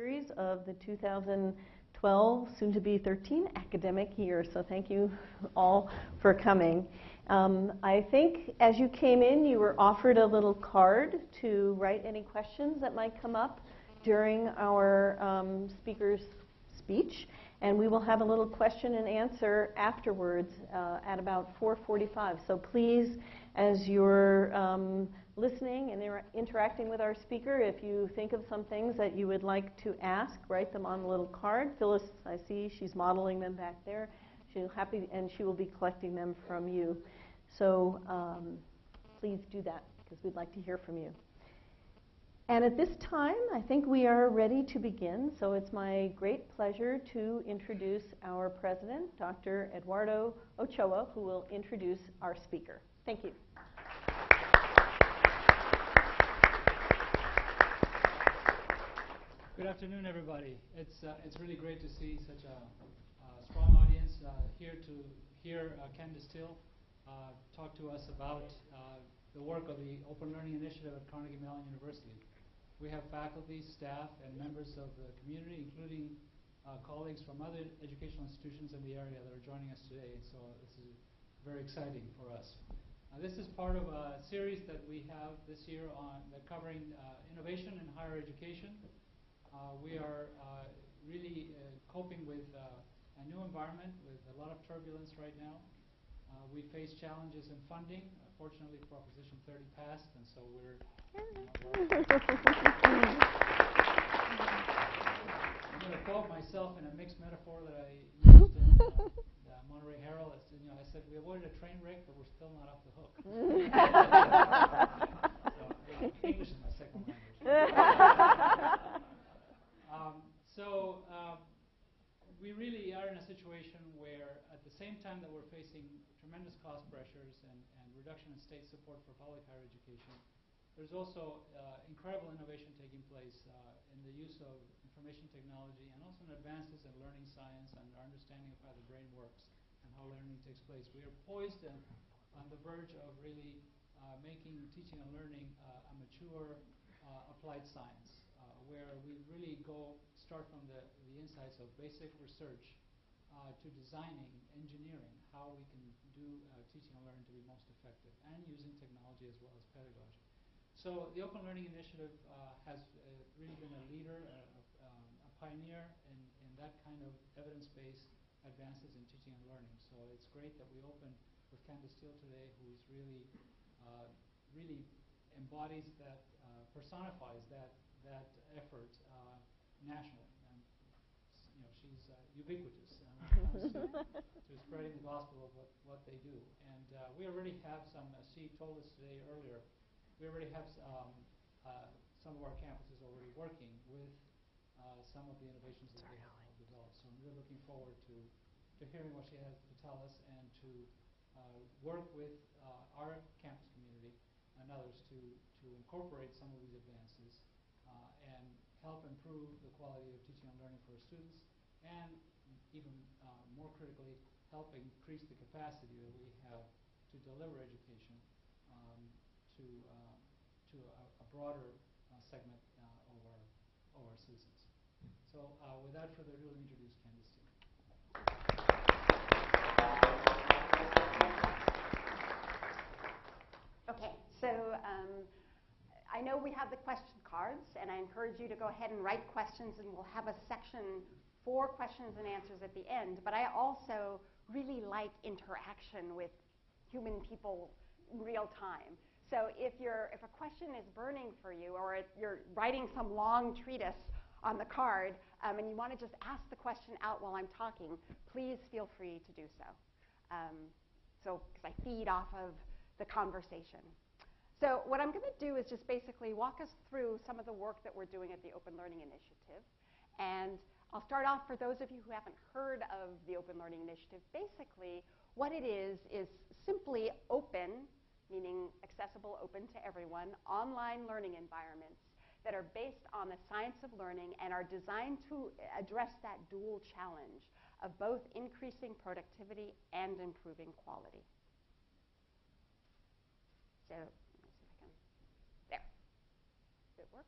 series of the 2012, soon to be 13 academic year. So thank you all for coming. Um, I think as you came in, you were offered a little card to write any questions that might come up during our um, speaker's speech. And we will have a little question and answer afterwards uh, at about 4:45. So please, as you're um, listening and inter- interacting with our speaker, if you think of some things that you would like to ask, write them on the little card. Phyllis, I see she's modeling them back there. She'll happy, and she will be collecting them from you. So um, please do that because we'd like to hear from you. And at this time, I think we are ready to begin. So it's my great pleasure to introduce our president, Dr. Eduardo Ochoa, who will introduce our speaker. Thank you. Good afternoon, everybody. It's, uh, it's really great to see such a strong audience uh, here to hear uh, Candace Thille uh, talk to us about uh, the work of the Open Learning Initiative at Carnegie Mellon University. We have faculty, staff, and members of the community, including colleagues from other educational institutions in the area that are joining us today. So this is very exciting for us. This is part of a series that we have this year on covering innovation in higher education. Uh, we are uh, really coping with a new environment with a lot of turbulence right now. we face challenges in funding. fortunately, Proposition 30 passed, and so we're I'm going to quote myself in a mixed metaphor that I used in uh, the Monterey Herald. You know, I said, we avoided a train wreck, but we're still not off the hook. so, English is my second language. so um, we really are in a situation where at the same time that we're facing tremendous cost pressures and, and reduction in state support for public higher education, there's also uh, incredible innovation taking place uh, in the use of information technology and also in advances in learning science and our understanding of how the brain works and how learning takes place. We are poised and on the verge of really uh, making teaching and learning uh, a mature uh, applied science uh, where we really go start from the, the insights of basic research to designing, engineering, how we can do teaching and learning to be most effective and using technology as well as pedagogy. So the Open Learning Initiative uh, has uh, really been a leader, uh, um, a pioneer in, in that kind of evidence-based advances in teaching and learning. So it's great that we open with Candace Thille today, who's really, uh, really embodies that, uh, personifies that that effort uh, nationally. And you know, she's ubiquitous when it comes to, to, spreading the gospel of what, what they do. And we already have some. she told us today earlier we already have um, uh, some of our campuses already working with uh, some of the innovations that they have developed. So I'm really looking forward to, to hearing what she has to tell us and to uh, work with uh, our campus community and others to, to incorporate some of these advances uh, help improve the quality of teaching and learning for students and even uh, more critically, help increase the capacity that we have to deliver education um, to to a, a broader uh, segment uh, of, our, of our citizens. So uh, without further ado, I'll introduce Candace Thille. Okay, so um, I know we have the question cards, and I encourage you to go ahead and write questions, and we'll have a section for questions and answers at the end. But I also really like interaction with human people real time. So if, you're, if a question is burning for you or you're writing some long treatise on the card um, and you want to just ask the question out while I'm talking, please feel free to do so. Um, so because I feed off of the conversation. So what I'm going to do is just basically walk us through some of the work that we're doing at the Open Learning Initiative. And I'll start off for those of you who haven't heard of the Open Learning Initiative. Basically, what it is is simply open meaning accessible, open to everyone, online learning environments that are based on the science of learning and are designed to address that dual challenge of both increasing productivity and improving quality. So, let me see if I can. There. Does it work?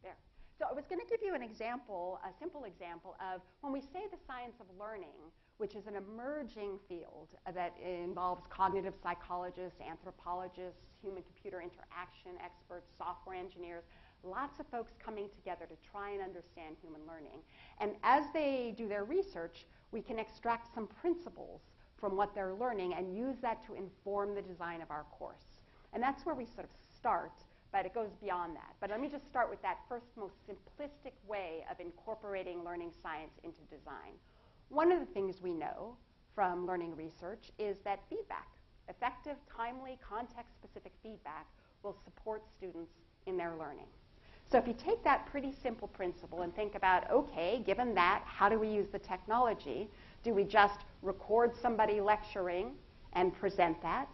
There. So I was going to give you an example, a simple example of when we say the science of learning, which is an emerging field that involves cognitive psychologists, anthropologists, human computer interaction experts, software engineers, lots of folks coming together to try and understand human learning. And as they do their research, we can extract some principles from what they're learning and use that to inform the design of our course. And that's where we sort of start, but it goes beyond that. But let me just start with that first, most simplistic way of incorporating learning science into design. One of the things we know from learning research is that feedback, effective, timely, context specific feedback, will support students in their learning. So if you take that pretty simple principle and think about, okay, given that, how do we use the technology? Do we just record somebody lecturing and present that?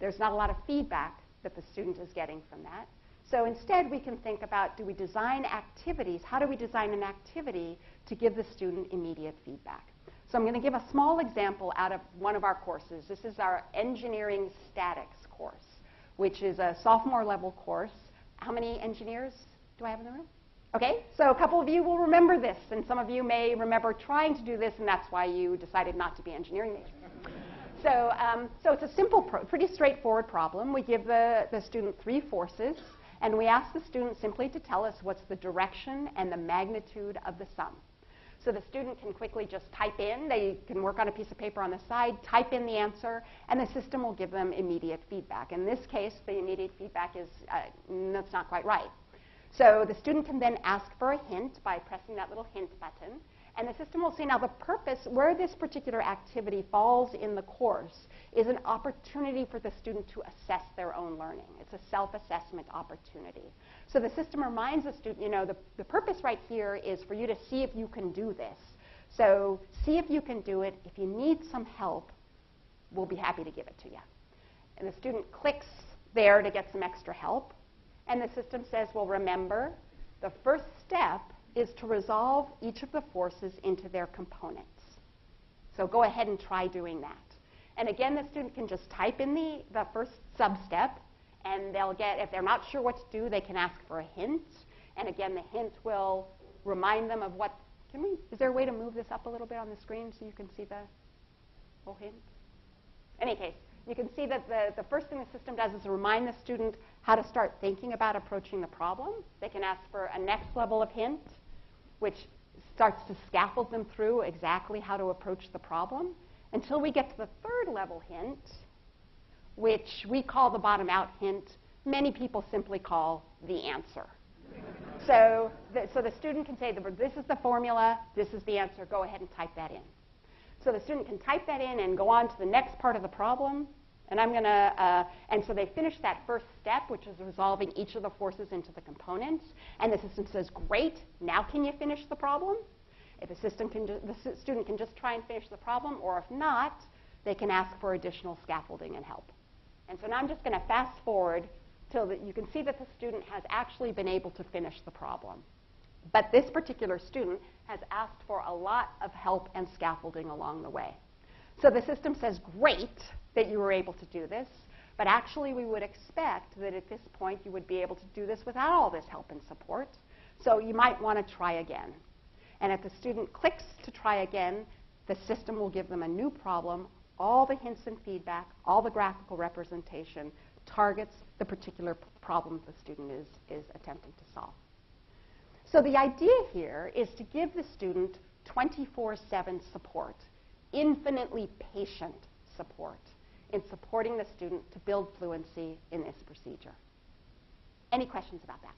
There's not a lot of feedback that the student is getting from that. So instead, we can think about do we design activities? How do we design an activity to give the student immediate feedback? So I'm going to give a small example out of one of our courses. This is our engineering statics course, which is a sophomore level course how many engineers do I have in the room? Okay, so a couple of you will remember this, and some of you may remember trying to do this, and that's why you decided not to be engineering majors. So, um, so it's a simple, pretty straightforward problem. We give the, the student three forces, and we ask the student simply to tell us what's the direction and the magnitude of the sum. So the student can quickly just type in, they can work on a piece of paper on the side, type in the answer, and the system will give them immediate feedback. In this case, the immediate feedback is uh, that's not quite right. So the student can then ask for a hint by pressing that little hint button, and the system will say, now the purpose, where this particular activity falls in the course, is an opportunity for the student to assess their own learning. It's a self-assessment opportunity. So the system reminds the student, you know, the, the purpose right here is for you to see if you can do this. So see if you can do it. If you need some help, we'll be happy to give it to you. And the student clicks there to get some extra help. And the system says, well, remember, the first step is to resolve each of the forces into their components. So go ahead and try doing that. And again, the student can just type in the, the first sub-step, and they'll get, if they're not sure what to do, they can ask for a hint. And again, the hint will remind them of what, can we, is there a way to move this up a little bit on the screen so you can see the whole hint? In any case, you can see that the, the first thing the system does is remind the student how to start thinking about approaching the problem. They can ask for a next level of hint, which starts to scaffold them through exactly how to approach the problem until we get to the third level hint, which we call the bottom out hint. Many people simply call the answer. so, the, so the student can say, this is the formula, this is the answer, go ahead and type that in. So the student can type that in and go on to the next part of the problem. And I'm going to, uh, and so they finish that first step, which is resolving each of the forces into the components. And the system says, great, now can you finish the problem? If the system can, the student can just try and finish the problem, or if not, they can ask for additional scaffolding and help. And so now I'm just going to fast forward till that you can see that the student has actually been able to finish the problem. But this particular student has asked for a lot of help and scaffolding along the way. So the system says, great that you were able to do this, but actually we would expect that at this point you would be able to do this without all this help and support. So you might want to try again. And if the student clicks to try again, the system will give them a new problem. All the hints and feedback, all the graphical representation targets the particular problem the student is, is attempting to solve. So the idea here is to give the student 24-7 support, infinitely patient support in supporting the student to build fluency in this procedure. Any questions about that?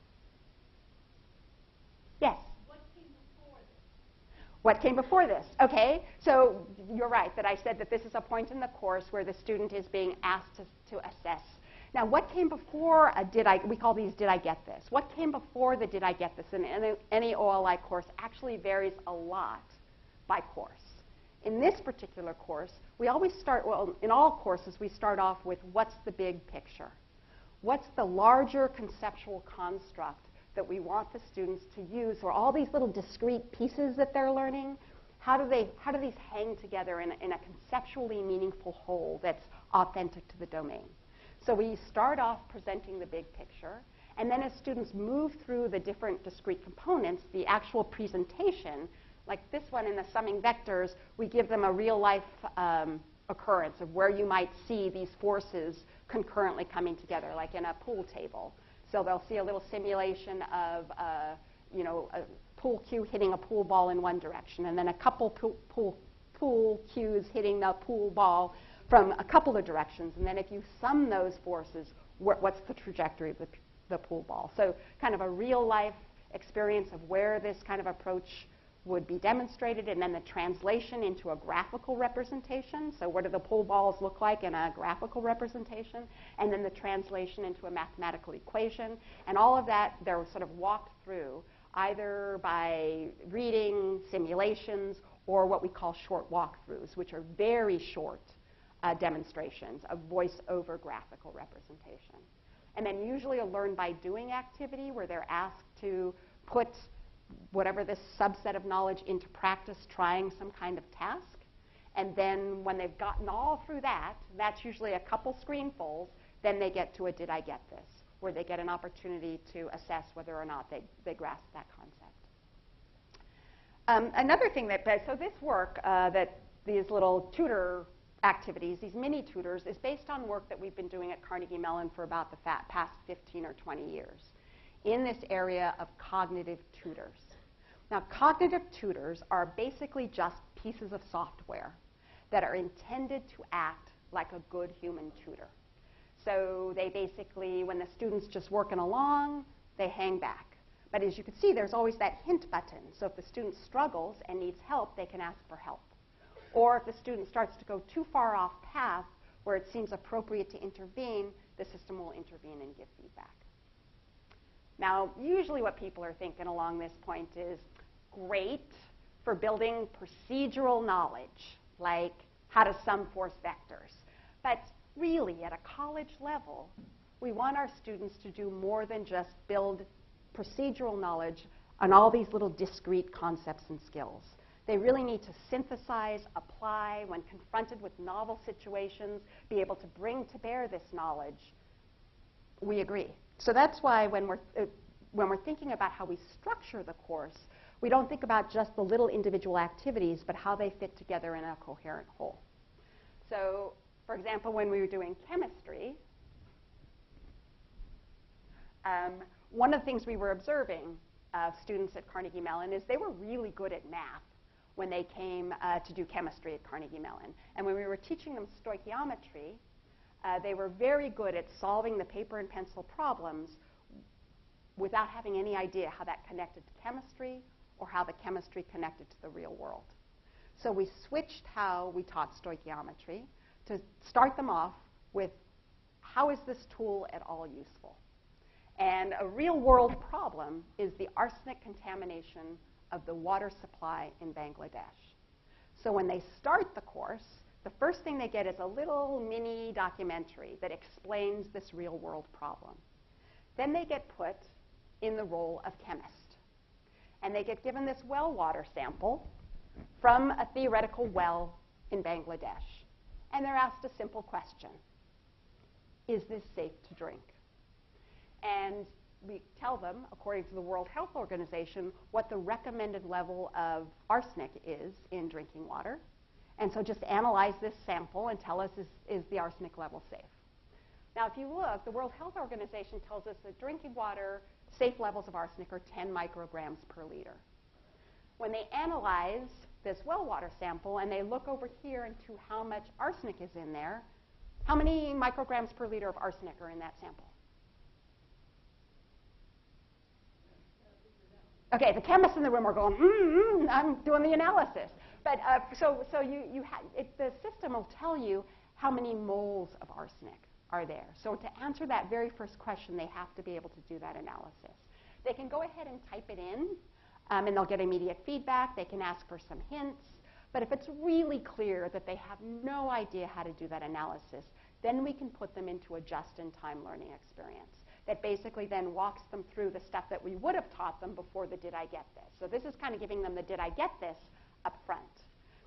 Yes? What came before this? What came before this? Okay, so you're right that I said that this is a point in the course where the student is being asked to, to assess now, what came before a did I, we call these did I get this? What came before the did I get this in any, any OLI course actually varies a lot by course. In this particular course, we always start, well, in all courses, we start off with what's the big picture? What's the larger conceptual construct that we want the students to use, or all these little discrete pieces that they're learning? How do, they, how do these hang together in a, in a conceptually meaningful whole that's authentic to the domain? So we start off presenting the big picture, And then as students move through the different discrete components, the actual presentation, like this one in the summing vectors, we give them a real life um, occurrence of where you might see these forces concurrently coming together, like in a pool table. So they'll see a little simulation of, uh, you know, a pool cue hitting a pool ball in one direction, and then a couple pool, pool, pool cues hitting the pool ball from a couple of directions. And then if you sum those forces, wh- what's the trajectory of the, the pool ball? So kind of a real life experience of where this kind of approach would be demonstrated, and then the translation into a graphical representation. So, what do the pool balls look like in a graphical representation? And then the translation into a mathematical equation. And all of that, they're sort of walked through either by reading simulations or what we call short walkthroughs, which are very short uh, demonstrations of voice over graphical representation. And then usually a learn by doing activity where they're asked to put whatever this subset of knowledge into practice trying some kind of task. And then when they've gotten all through that, that's usually a couple screenfuls, then they get to a did I get this, where they get an opportunity to assess whether or not they, they grasp that concept. Um, another thing that, so this work uh, that these little tutor activities, these mini tutors, is based on work that we've been doing at Carnegie Mellon for about the past 15 or 20 years in this area of cognitive tutors. Now, cognitive tutors are basically just pieces of software that are intended to act like a good human tutor. So they basically, when the student's just working along, they hang back. But as you can see, there's always that hint button. So if the student struggles and needs help, they can ask for help. Or if the student starts to go too far off path where it seems appropriate to intervene, the system will intervene and give feedback. Now, usually what people are thinking along this point is great for building procedural knowledge, like how to sum force vectors. But really, at a college level, we want our students to do more than just build procedural knowledge on all these little discrete concepts and skills. They really need to synthesize, apply, when confronted with novel situations, be able to bring to bear this knowledge. We agree. So that's why when we're, uh, when we're thinking about how we structure the course, we don't think about just the little individual activities, but how they fit together in a coherent whole. So, for example, when we were doing chemistry, um, one of the things we were observing of students at Carnegie Mellon is they were really good at math when they came uh, to do chemistry at Carnegie Mellon. And when we were teaching them stoichiometry, uh, they were very good at solving the paper and pencil problems without having any idea how that connected to chemistry or how the chemistry connected to the real world. So we switched how we taught stoichiometry to start them off with how is this tool at all useful? And a real world problem is the arsenic contamination of the water supply in Bangladesh. So when they start the course, the first thing they get is a little mini documentary that explains this real world problem. Then they get put in the role of chemist. And they get given this well water sample from a theoretical well in Bangladesh. And they're asked a simple question Is this safe to drink? And we tell them, according to the World Health Organization, what the recommended level of arsenic is in drinking water. And so just analyze this sample and tell us is, is the arsenic level safe. Now, if you look, the World Health Organization tells us that drinking water, safe levels of arsenic are 10 micrograms per liter. When they analyze this well water sample and they look over here into how much arsenic is in there, how many micrograms per liter of arsenic are in that sample? Okay, the chemists in the room are going, mm, I'm doing the analysis. But uh, so, so you, you ha- it, the system will tell you how many moles of arsenic are there. So to answer that very first question, they have to be able to do that analysis. They can go ahead and type it in, um, and they'll get immediate feedback. They can ask for some hints. But if it's really clear that they have no idea how to do that analysis, then we can put them into a just-in-time learning experience that basically then walks them through the stuff that we would have taught them before the did I get this. So this is kind of giving them the did I get this up front.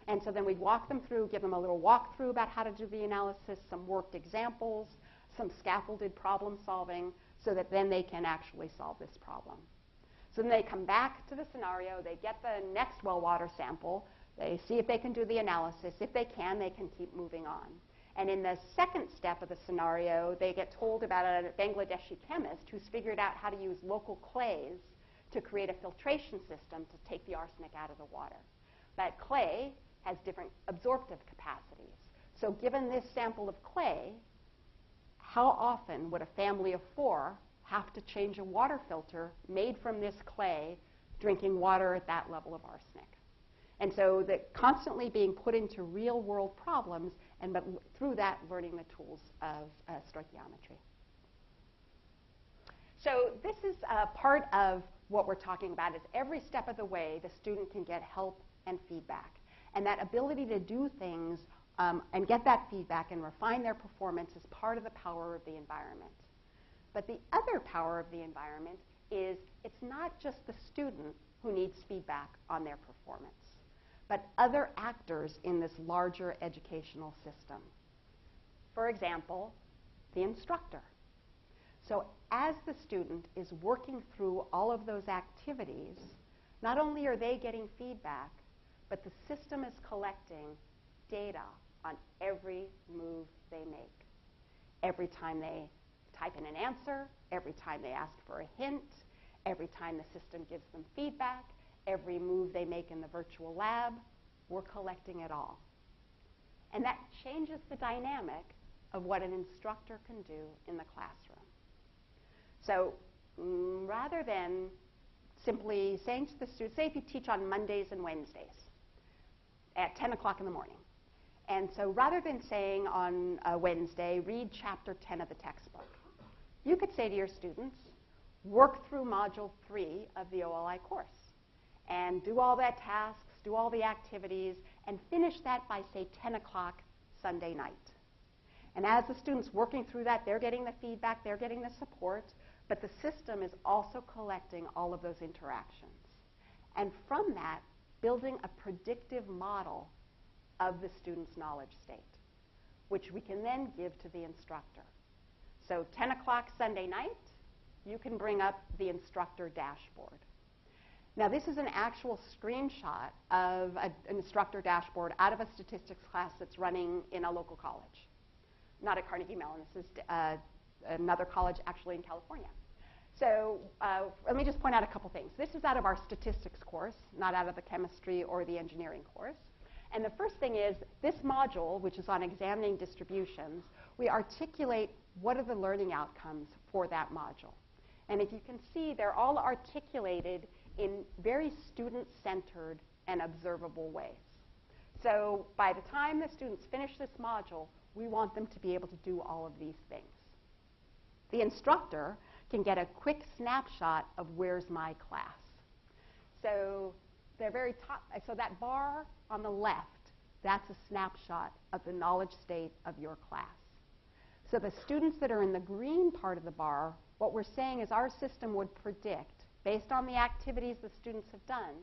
And so then we'd walk them through, give them a little walkthrough about how to do the analysis, some worked examples, some scaffolded problem solving, so that then they can actually solve this problem. So then they come back to the scenario, they get the next well water sample, they see if they can do the analysis. If they can, they can keep moving on. And in the second step of the scenario, they get told about a Bangladeshi chemist who's figured out how to use local clays to create a filtration system to take the arsenic out of the water. That clay has different absorptive capacities. So given this sample of clay, how often would a family of four have to change a water filter made from this clay drinking water at that level of arsenic? And so that constantly being put into real world problems and but through that learning the tools of uh, stoichiometry. So this is uh, part of what we're talking about is every step of the way the student can get help and feedback. And that ability to do things um, and get that feedback and refine their performance is part of the power of the environment. But the other power of the environment is it's not just the student who needs feedback on their performance, but other actors in this larger educational system. For example, the instructor. So as the student is working through all of those activities, not only are they getting feedback, but the system is collecting data on every move they make. Every time they type in an answer, every time they ask for a hint, every time the system gives them feedback, every move they make in the virtual lab, we're collecting it all. And that changes the dynamic of what an instructor can do in the classroom. So mm, rather than simply saying to the students, say if you teach on Mondays and Wednesdays at 10 o'clock in the morning. And so rather than saying on a Wednesday, read chapter 10 of the textbook, you could say to your students, work through module 3 of the OLI course and do all that tasks, do all the activities, and finish that by, say, 10 o'clock Sunday night. And as the students working through that, they're getting the feedback, they're getting the support, but the system is also collecting all of those interactions. And from that, building a predictive model of the student's knowledge state, which we can then give to the instructor. So 10 o'clock Sunday night, you can bring up the instructor dashboard. Now, this is an actual screenshot of a, an instructor dashboard out of a statistics class that's running in a local college. Not at Carnegie Mellon, this is uh, another college actually in California. So uh, let me just point out a couple things. This is out of our statistics course, not out of the chemistry or the engineering course. And the first thing is this module, which is on examining distributions, we articulate what are the learning outcomes for that module. And if you can see, they're all articulated in very student-centered and observable ways. So by the time the students finish this module, we want them to be able to do all of these things. The instructor can get a quick snapshot of where's my class. So they're very top, so that bar on the left, that's a snapshot of the knowledge state of your class. So the students that are in the green part of the bar, what we're saying is our system would predict, based on the activities the students have done,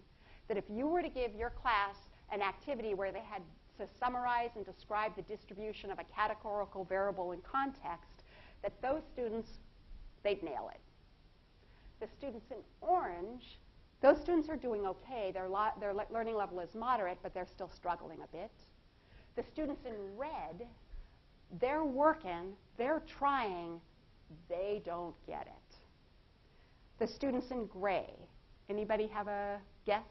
that if you were to give your class an activity where they had to summarize and describe the distribution of a categorical variable in context, that those students they'd nail it. The students in orange, those students are doing okay. Their, their le- learning level is moderate, but they're still struggling a bit. The students in red, they're working, they're trying, they don't get it. The students in gray, anybody have a guess?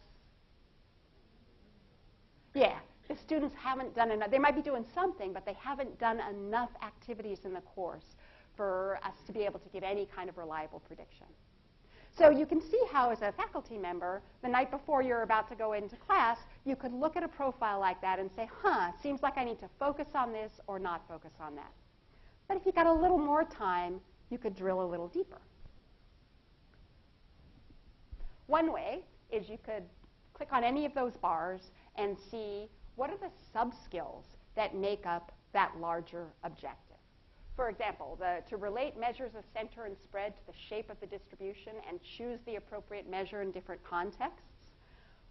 Yeah, the students haven't done enough. They might be doing something, but they haven't done enough activities in the course for us to be able to give any kind of reliable prediction. So you can see how, as a faculty member, the night before you're about to go into class, you could look at a profile like that and say, huh, seems like I need to focus on this or not focus on that. But if you got a little more time, you could drill a little deeper. One way is you could click on any of those bars and see what are the sub-skills that make up that larger objective. For example, the, to relate measures of center and spread to the shape of the distribution and choose the appropriate measure in different contexts,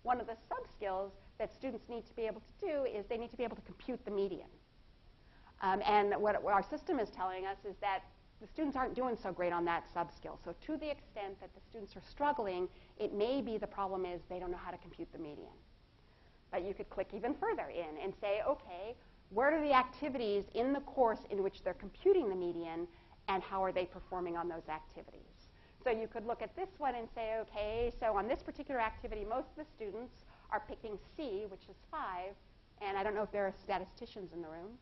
one of the sub-skills that students need to be able to do is they need to be able to compute the median. Um, and what, what, our system is telling us is that the students aren't doing so great on that sub-skill. So to the extent that the students are struggling, it may be the problem is they don't know how to compute the median. But you could click even further in and say, okay, what are the activities in the course in which they're computing the median, and how are they performing on those activities? So you could look at this one and say, okay, so on this particular activity, most of the students are picking C, which is 5, and I don't know if there are statisticians in the room.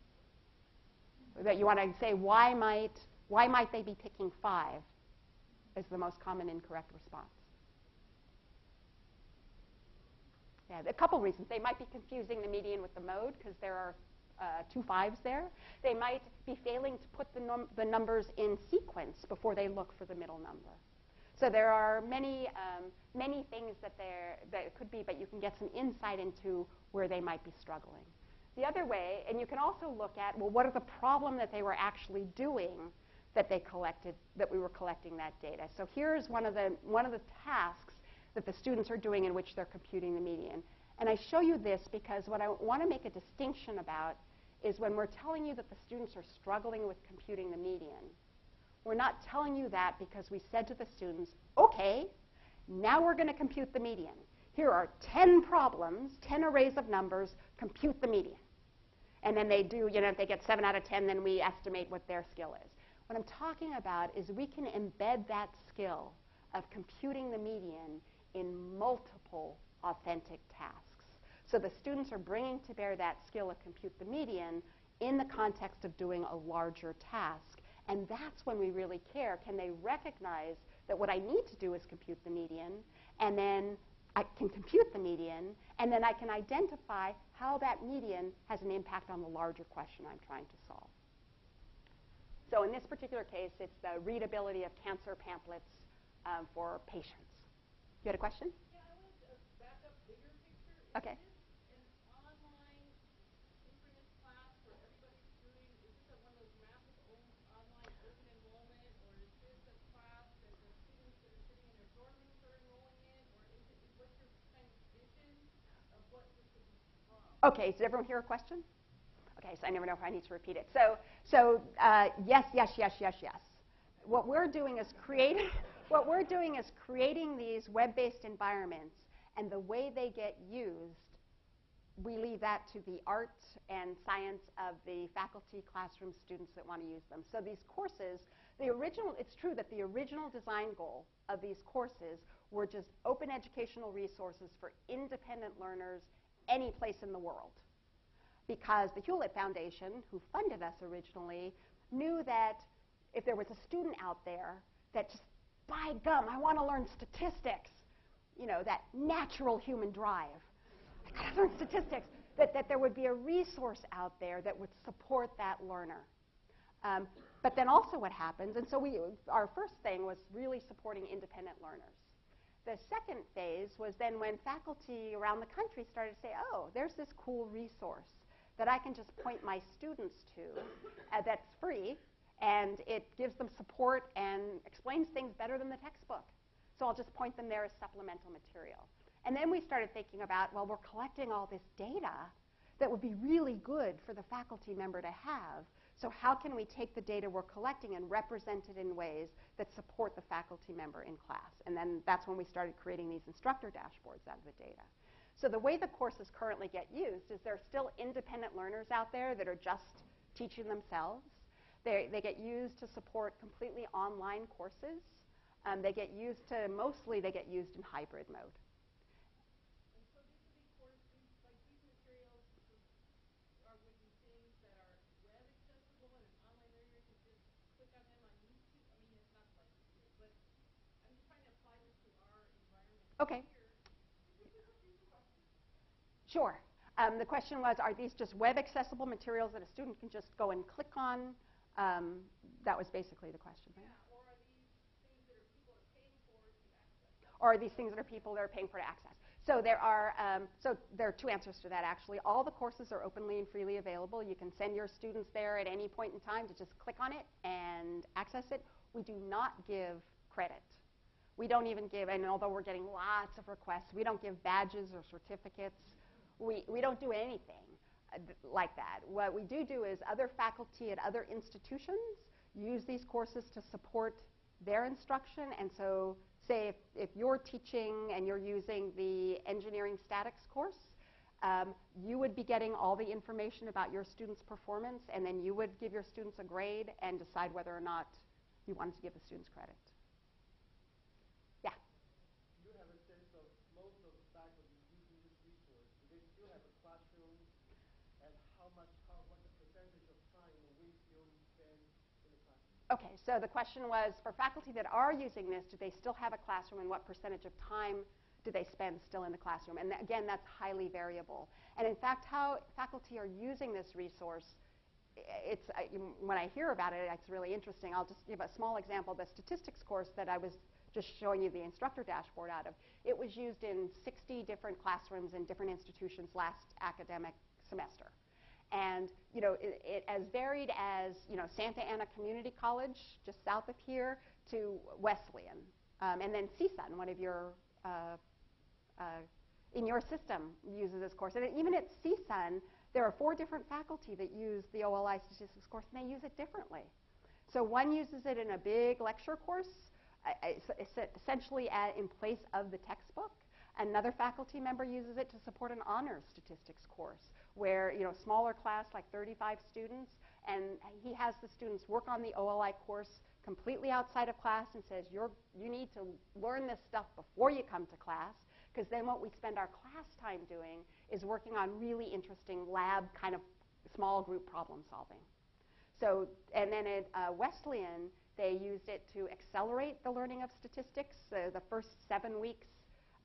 That you want to say, why might, why might they be picking 5 as the most common incorrect response? Yeah, a couple reasons. They might be confusing the median with the mode because there are uh, two fives there. They might be failing to put the, num the, numbers in sequence before they look for the middle number. So there are many, um, many things that there that it could be, but you can get some insight into where they might be struggling. The other way, and you can also look at, well, what are the problem that they were actually doing that they collected, that we were collecting that data. So here's one of the, one of the tasks that the students are doing in which they're computing the median. And I show you this because what I want to make a distinction about is when we're telling you that the students are struggling with computing the median, we're not telling you that because we said to the students, okay, now we're going to compute the median. Here are 10 problems, 10 arrays of numbers, compute the median. And then they do, you know, if they get 7 out of 10, then we estimate what their skill is. What I'm talking about is we can embed that skill of computing the median in multiple authentic tasks. So the students are bringing to bear that skill of compute the median in the context of doing a larger task. And that's when we really care. Can they recognize that what I need to do is compute the median, and then I can compute the median, and then I can identify how that median has an impact on the larger question I'm trying to solve. So in this particular case, it's the readability of cancer pamphlets um, for patients. You had a question? Yeah, I want to back up bigger picture. Is Okay. Okay, does everyone hear a question? Okay, so I never know if I need to repeat it. So, so uh, yes, yes, yes, yes, yes. What we're doing is creating, what we're doing is creating these web-based environments, and the way they get used, we leave that to the art and science of the faculty, classroom students that want to use them. So these courses, the original, it's true that the original design goal of these courses were just open educational resources for independent learners any place in the world because the Hewlett Foundation, who funded us originally, knew that if there was a student out there that just, by gum, I want to learn statistics, you know, that natural human drive, I got to learn statistics, that, that there would be a resource out there that would support that learner. Um, but then also what happens, and so we, our first thing was really supporting independent learners. The second phase was then when faculty around the country started to say, oh, there's this cool resource that I can just point my students to uh, that's free and it gives them support and explains things better than the textbook. So I'll just point them there as supplemental material. And then we started thinking about, well, we're collecting all this data that would be really good for the faculty member to have. So how can we take the data we're collecting and represent it in ways that support the faculty member in class? And then that's when we started creating these instructor dashboards out of the data. So the way the courses currently get used is there are still independent learners out there that are just teaching themselves. They, they get used to support completely online courses. Um, they get used to, mostly they get used in hybrid mode. Okay. Sure. Um, the question was, are these just web accessible materials that a student can just go and click on? Um, that was basically the question, right? Yeah, or are these things that are people are paying for to access? or are these things that are people that are paying for to access? So there are um, so there are two answers to that actually. All the courses are openly and freely available. You can send your students there at any point in time to just click on it and access it. We do not give credit. We don't even give, and although we're getting lots of requests, we don't give badges or certificates. We, we don't do anything uh, like that. What we do do is other faculty at other institutions use these courses to support their instruction. And so, say if, if you're teaching and you're using the engineering statics course, um, you would be getting all the information about your students' performance, and then you would give your students a grade and decide whether or not you wanted to give the students credit. Yeah. Do you have a sense of most of the faculty using this resource? Do they still have a classroom? And how much, how, what the percentage of time a week you spend in the classroom? Okay, so the question was for faculty that are using this, do they still have a classroom and what percentage of time do they spend still in the classroom? And th- again, that's highly variable. And in fact, how faculty are using this resource, it's, I, when I hear about it, it's really interesting. I'll just give a small example. The statistics course that I was just showing you the instructor dashboard out of, it was used in 60 different classrooms in different institutions last academic semester. And you know, it, it, as varied as you know, Santa Ana Community College, just south of here, to Wesleyan, um, and then CSUN, one of your uh, uh, in your system uses this course. And even at CSUN, there are four different faculty that use the OLI statistics course, and they use it differently. So one uses it in a big lecture course, uh, essentially at, in place of the textbook. Another faculty member uses it to support an honors statistics course, where you know smaller class, like 35 students, and he has the students work on the OLI course completely outside of class and says, You're, you need to learn this stuff before you come to class because then what we spend our class time doing is working on really interesting lab kind of small group problem solving. So, and then at uh, Wesleyan, they used it to accelerate the learning of statistics. Uh, the first seven weeks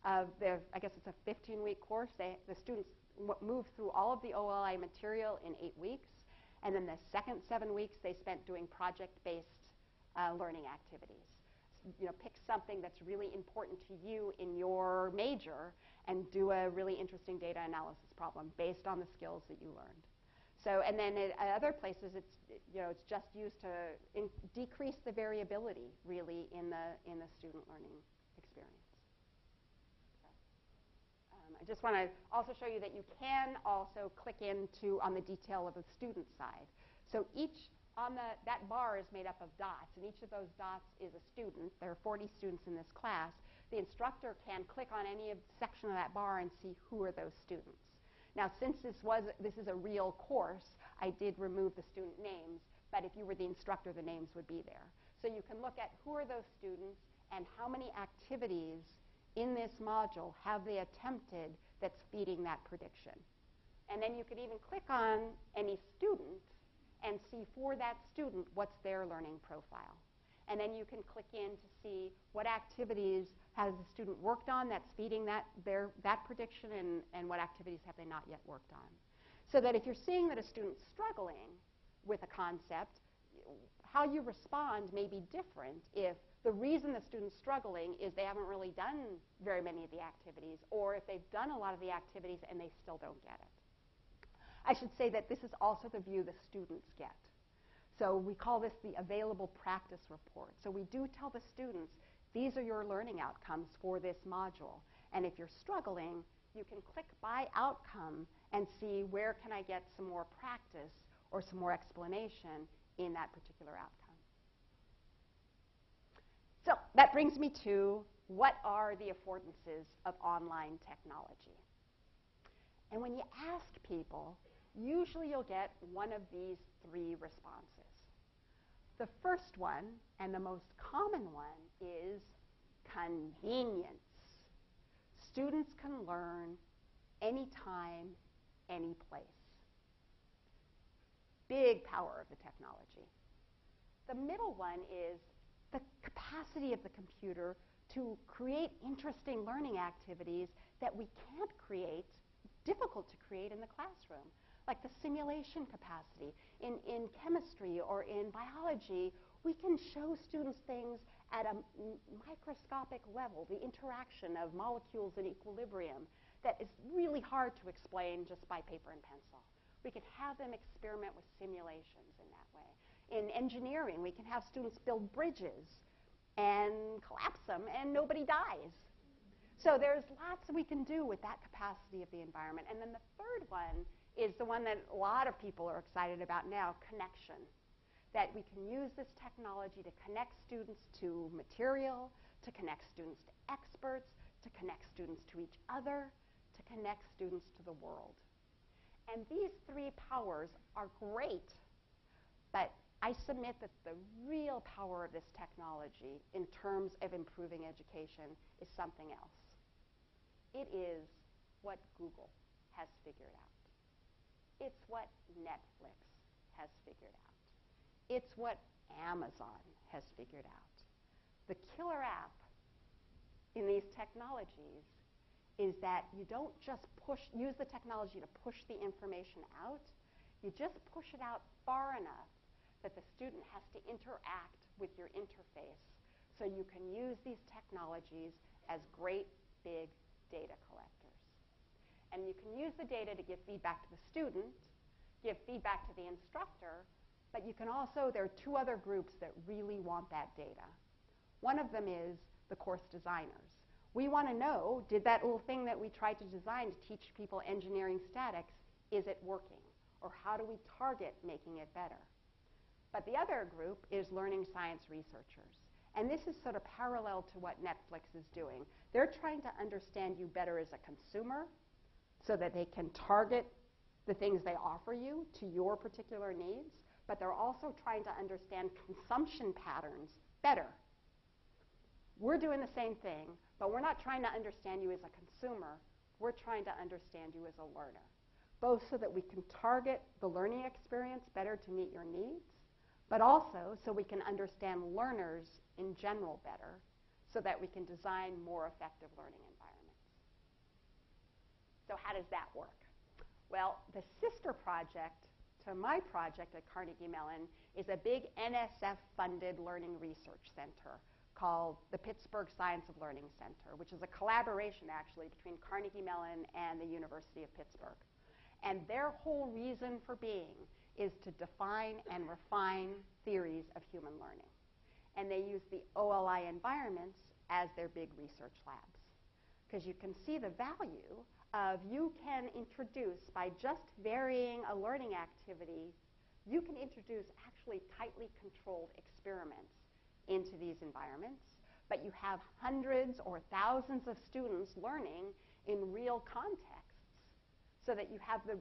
of their, I guess it's a 15 week course, they, the students move through all of the OLI material in eight weeks. And then the second seven weeks, they spent doing project based uh, learning activities you know, pick something that's really important to you in your major and do a really interesting data analysis problem based on the skills that you learned. So, and then at other places, it's you know, it's just used to decrease the variability really in the in the student learning experience. Um, I just want to also show you that you can also click into on the detail of the student side. So each on the, that bar is made up of dots, and each of those dots is a student. There are 40 students in this class. The instructor can click on any section of that bar and see who are those students. Now, since this was this is a real course, I did remove the student names, but if you were the instructor, the names would be there. So you can look at who are those students and how many activities in this module have they attempted that's feeding that prediction. And then you could even click on any student and see for that student what's their learning profile. And then you can click in to see what activities has the student worked on that's feeding that, their, that prediction and, and what activities have they not yet worked on. So that if you're seeing that a student's struggling with a concept, how you respond may be different if the reason the student's struggling is they haven't really done very many of the activities, or if they've done a lot of the activities and they still don't get it. I should say that this is also the view the students get. So we call this the available practice report. So we do tell the students, these are your learning outcomes for this module. And if you're struggling, you can click by outcome and see where can I get some more practice or some more explanation in that particular outcome. So that brings me to what are the affordances of online technology? And when you ask people, usually you'll get one of these three responses. The first one, and the most common one, is convenience. Students can learn anytime, any place. Big power of the technology. The middle one is the capacity of the computer to create interesting learning activities that we can't create, difficult to create in the classroom like the simulation capacity. In, in chemistry or in biology, we can show students things at a microscopic level, the interaction of molecules in equilibrium, that is really hard to explain just by paper and pencil. We can have them experiment with simulations in that. In engineering, we can have students build bridges and collapse them, and nobody dies. So there's lots we can do with that capacity of the environment. And then the third one is the one that a lot of people are excited about now connection. that we can use this technology to connect students to material, to connect students to experts, to connect students to each other, to connect students to the world. And these three powers are great, but I submit that the real power of this technology in terms of improving education is something else. It is what Google has figured out. It's what Netflix has figured out. It's what Amazon has figured out. The killer app in these technologies is that you don't just push, use the technology to push the information out, you just push it out far enough that the student has to interact with your interface so you can use these technologies as great big data collectors. And you can use the data to give feedback to the student, give feedback to the instructor, but you can also, there are two other groups that really want that data. One of them is the course designers. We want to know, did that little thing that we tried to design to teach people engineering statics, is it working? Or how do we target making it better? But the other group is learning science researchers. And this is sort of parallel to what Netflix is doing. They're trying to understand you better as a consumer so that they can target the things they offer you to your particular needs, but they're also trying to understand consumption patterns better. We're doing the same thing, but we're not trying to understand you as a consumer. We're trying to understand you as a learner, both so that we can target the learning experience better to meet your needs, but also so we can understand learners in general better so that we can design more effective learning environments. So how does that work? Well, the sister project to my project at Carnegie Mellon is a big NSF-funded learning research center called the Pittsburgh Science of Learning Center, which is a collaboration actually between Carnegie Mellon and the University of Pittsburgh. And their whole reason for being is to define and refine theories of human learning. And they use the OLI environments as their big research labs. Because you can see the value of you can introduce, by just varying a learning activity, you can introduce actually tightly controlled experiments into these environments, but you have hundreds or thousands of students learning in real contexts so that you have the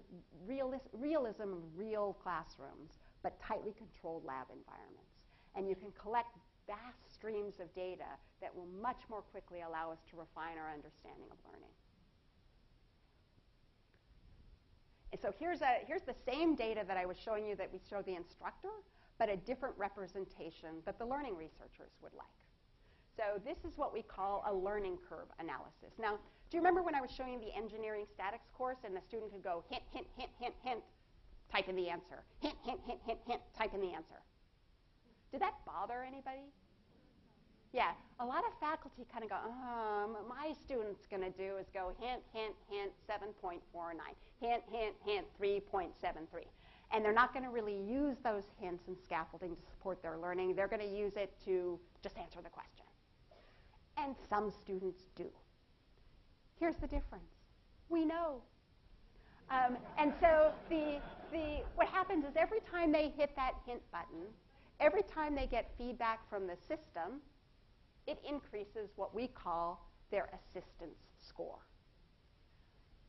realis- realism of real classrooms, but tightly controlled lab environments. And you can collect vast streams of data that will much more quickly allow us to refine our understanding of learning. And so here's, a, here's the same data that I was showing you that we show the instructor, but a different representation that the learning researchers would like. So this is what we call a learning curve analysis. Now, do you remember when I was showing the engineering statics course and the student could go hint, hint, hint, hint, hint, type in the answer. Hint, hint, hint, hint, hint, type in the answer. Did that bother anybody? Yeah, a lot of faculty kind of go, um, my student's going to do is go hint, hint, hint, 7.49, hint, hint, hint, 3.73. And they're not going to really use those hints and scaffolding to support their learning. They're going to use it to just answer the question and some students do. Here's the difference. We know. Um, and so the, the, what happens is every time they hit that hint button, every time they get feedback from the system, it increases what we call their assistance score.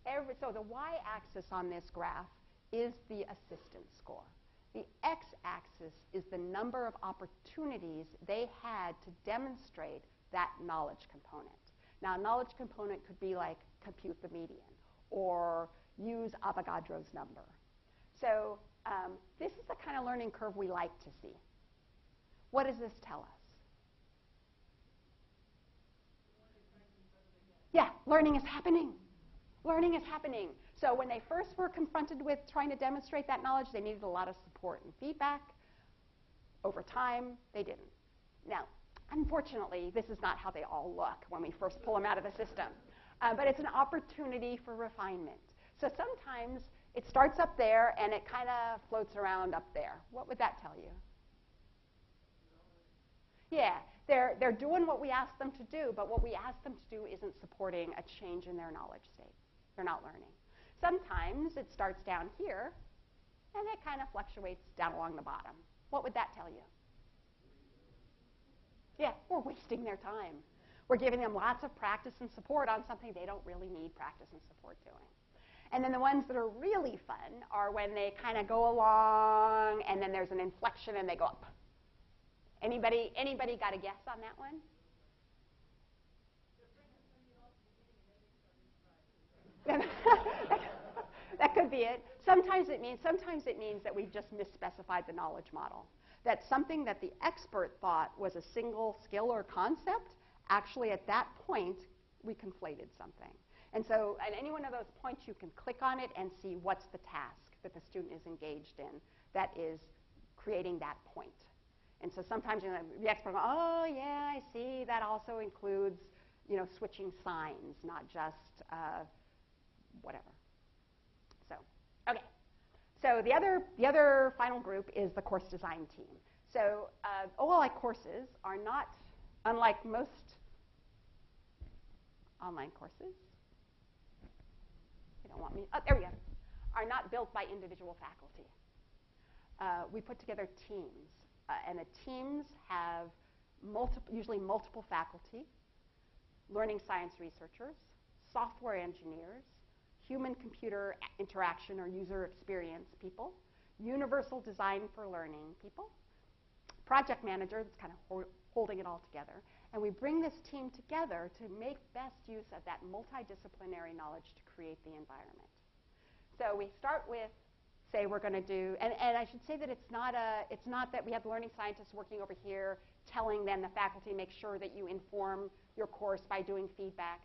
Every, so the y-axis on this graph is the assistance score. The x-axis is the number of opportunities they had to demonstrate that knowledge component. Now, a knowledge component could be like compute the median or use Avogadro's number. So um, this is the kind of learning curve we like to see. What does this tell us? Yeah, learning is happening. Learning is happening. So when they first were confronted with trying to demonstrate that knowledge, they needed a lot of support and feedback. Over time, they didn't. Now, Unfortunately, this is not how they all look when we first pull them out of the system. Uh, but it's an opportunity for refinement. So sometimes it starts up there and it kind of floats around up there. What would that tell you? Yeah, they're, they're doing what we ask them to do, but what we ask them to do isn't supporting a change in their knowledge state. They're not learning. Sometimes it starts down here and it kind of fluctuates down along the bottom. What would that tell you? Yeah, we're wasting their time. We're giving them lots of practice and support on something they don't really need practice and support doing. And then the ones that are really fun are when they kind of go along and then there's an inflection and they go up. Anybody anybody got a guess on that one? that could be it. Sometimes it means sometimes it means that we've just misspecified the knowledge model. That something that the expert thought was a single skill or concept, actually at that point we conflated something. And so at any one of those points you can click on it and see what's the task that the student is engaged in that is creating that point. And so sometimes you know, the expert goes, oh yeah, I see, that also includes you know, switching signs, not just uh, whatever. So, the other, the other final group is the course design team. So uh, OLI courses are not, unlike most online courses, they don't want me, oh, there we go, are not built by individual faculty. Uh, we put together teams, uh, and the teams have multiple, usually multiple faculty, learning science researchers, software engineers, human-computer interaction or user experience people, universal design for learning people, project manager that's kind of ho holding it all together. And we bring this team together to make best use of that multidisciplinary knowledge to create the environment. So we start with, say we're going to do, and, and I should say that it's not, a, it's not that we have learning scientists working over here telling then the faculty make sure that you inform your course by doing feedback.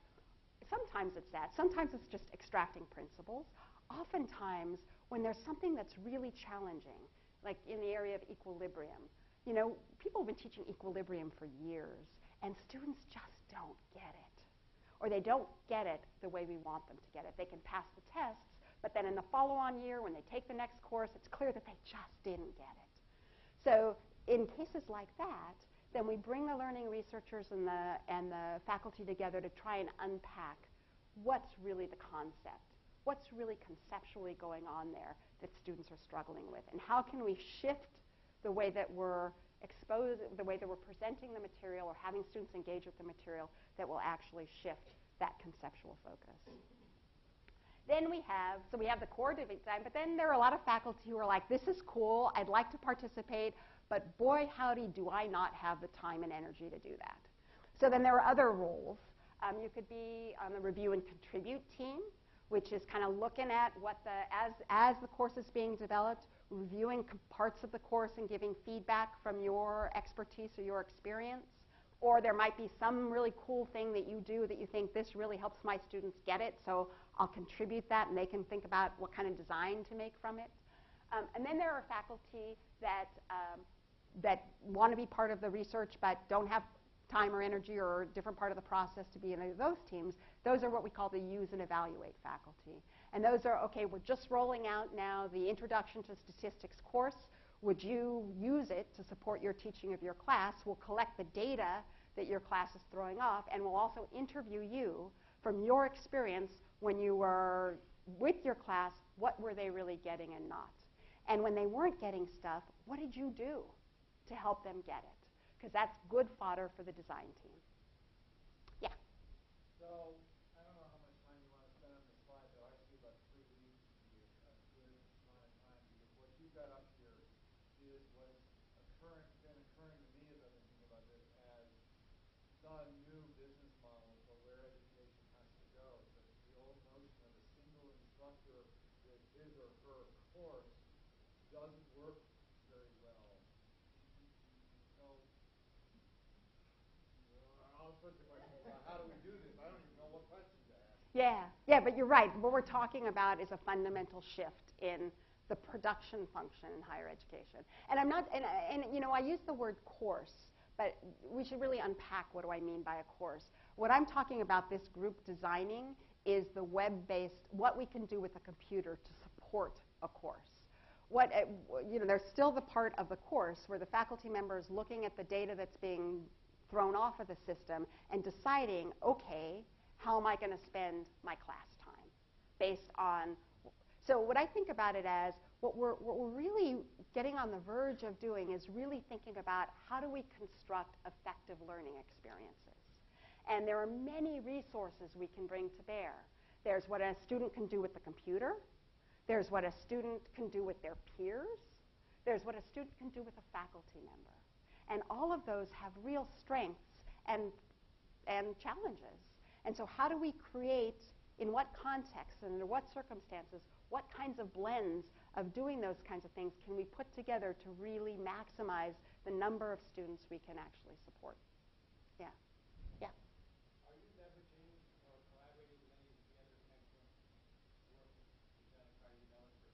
Sometimes it's that. Sometimes it's just extracting principles. Oftentimes, when there's something that's really challenging, like in the area of equilibrium, you know, people have been teaching equilibrium for years, and students just don't get it. Or they don't get it the way we want them to get it. They can pass the tests, but then in the follow-on year, when they take the next course, it's clear that they just didn't get it. So in cases like that, then we bring the learning researchers and the, and the faculty together to try and unpack what's really the concept, what's really conceptually going on there that students are struggling with, and how can we shift the way that we're exposing, the way that we're presenting the material or having students engage with the material that will actually shift that conceptual focus. Then we have, so we have the core design, but then there are a lot of faculty who are like, this is cool, I'd like to participate, but boy, howdy, do I not have the time and energy to do that. So then there are other roles. Um, you could be on the review and contribute team, which is kind of looking at what the, as, as the course is being developed, reviewing parts of the course and giving feedback from your expertise or your experience. Or there might be some really cool thing that you do that you think this really helps my students get it, so I'll contribute that and they can think about what kind of design to make from it. Um, and then there are faculty that um, that want to be part of the research but don't have time or energy or a different part of the process to be in those teams, those are what we call the use and evaluate faculty. And those are, okay, we're just rolling out now the Introduction to Statistics course. Would you use it to support your teaching of your class? We'll collect the data that your class is throwing off, and we'll also interview you from your experience when you were with your class, what were they really getting and not? And when they weren't getting stuff, what did you do? to help them get it, because that's good fodder for the design team. Yeah? So, I don't know how much time you want to spend on this slide, but I see about three weeks to be a, a good amount of time, because what you've got up here is what is occurring, been occurring to me as I've been thinking about this as the new business model for where education has to go. The, the old notion of a single instructor with his or her course doesn't work how do we do this? I don't even know what questions to ask. Yeah, yeah, but you're right. What we're talking about is a fundamental shift in the production function in higher education. And I'm not, and, and you know, I use the word course, but we should really unpack what do I mean by a course. What I'm talking about this group designing is the web-based, what we can do with a computer to support a course. What, uh, you know, there's still the part of the course where the faculty member is looking at the data that's being thrown off of the system and deciding, okay, how am I going to spend my class time based on. So, what I think about it as what we're, what we're really getting on the verge of doing is really thinking about how do we construct effective learning experiences. And there are many resources we can bring to bear. There's what a student can do with the computer. There's what a student can do with their peers. There's what a student can do with a faculty member. And all of those have real strengths and, and challenges. And so, how do we create, in what context and under what circumstances, what kinds of blends of doing those kinds of things can we put together to really maximize the number of students we can actually support? Yeah. Yeah. Are you leveraging or collaborating with any of the other excellent work that's done at Carnegie Mellon for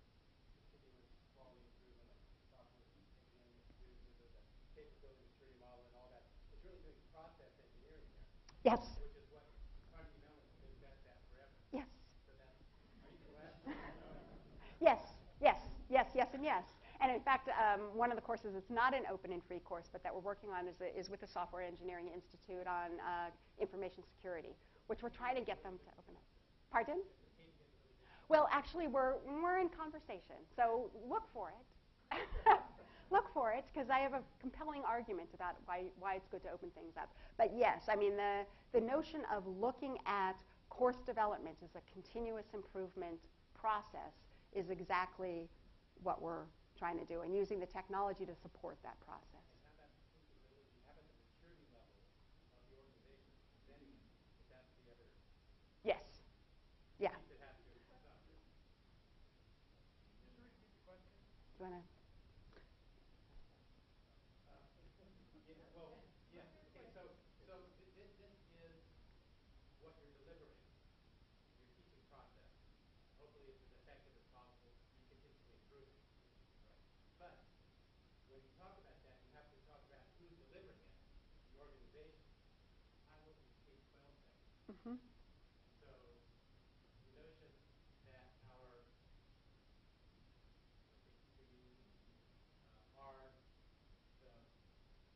continuous quality improvement, like software engineering institute, with the capability maturity model and all that? It's really doing process engineering there, Yes. which is what Carnegie Mellon has been best at forever. Yes. So that, are you collaborating? Yes, yes, yes, and in fact, um, one of the courses that's not an open and free course, but that we're working on is, is with the Software Engineering Institute on uh, information security, which we're trying to get them to open up. Pardon? Well, actually, we're, we're in conversation, so look for it. look for it, because I have a compelling argument about why, why it's good to open things up. But yes, I mean, the, the notion of looking at course development as a continuous improvement process is exactly what we're trying to do, and using the technology to support that process. And how about capability, how about the maturity level of the organization presenting it? If that's the other Yes. Yeah. piece that has to go with stuff. Just repeat the question. Do you want to? Yeah, well, yeah, okay, so, so th- this, this is what you're delivering, your teaching process. Hopefully it's as effective as possible, you continuously improve it. But, when you talk about that, you have to talk about who's delivering it, the organization. I work in K-12 setting, Mm-hmm. so the notion that our, I think, we, uh, are the,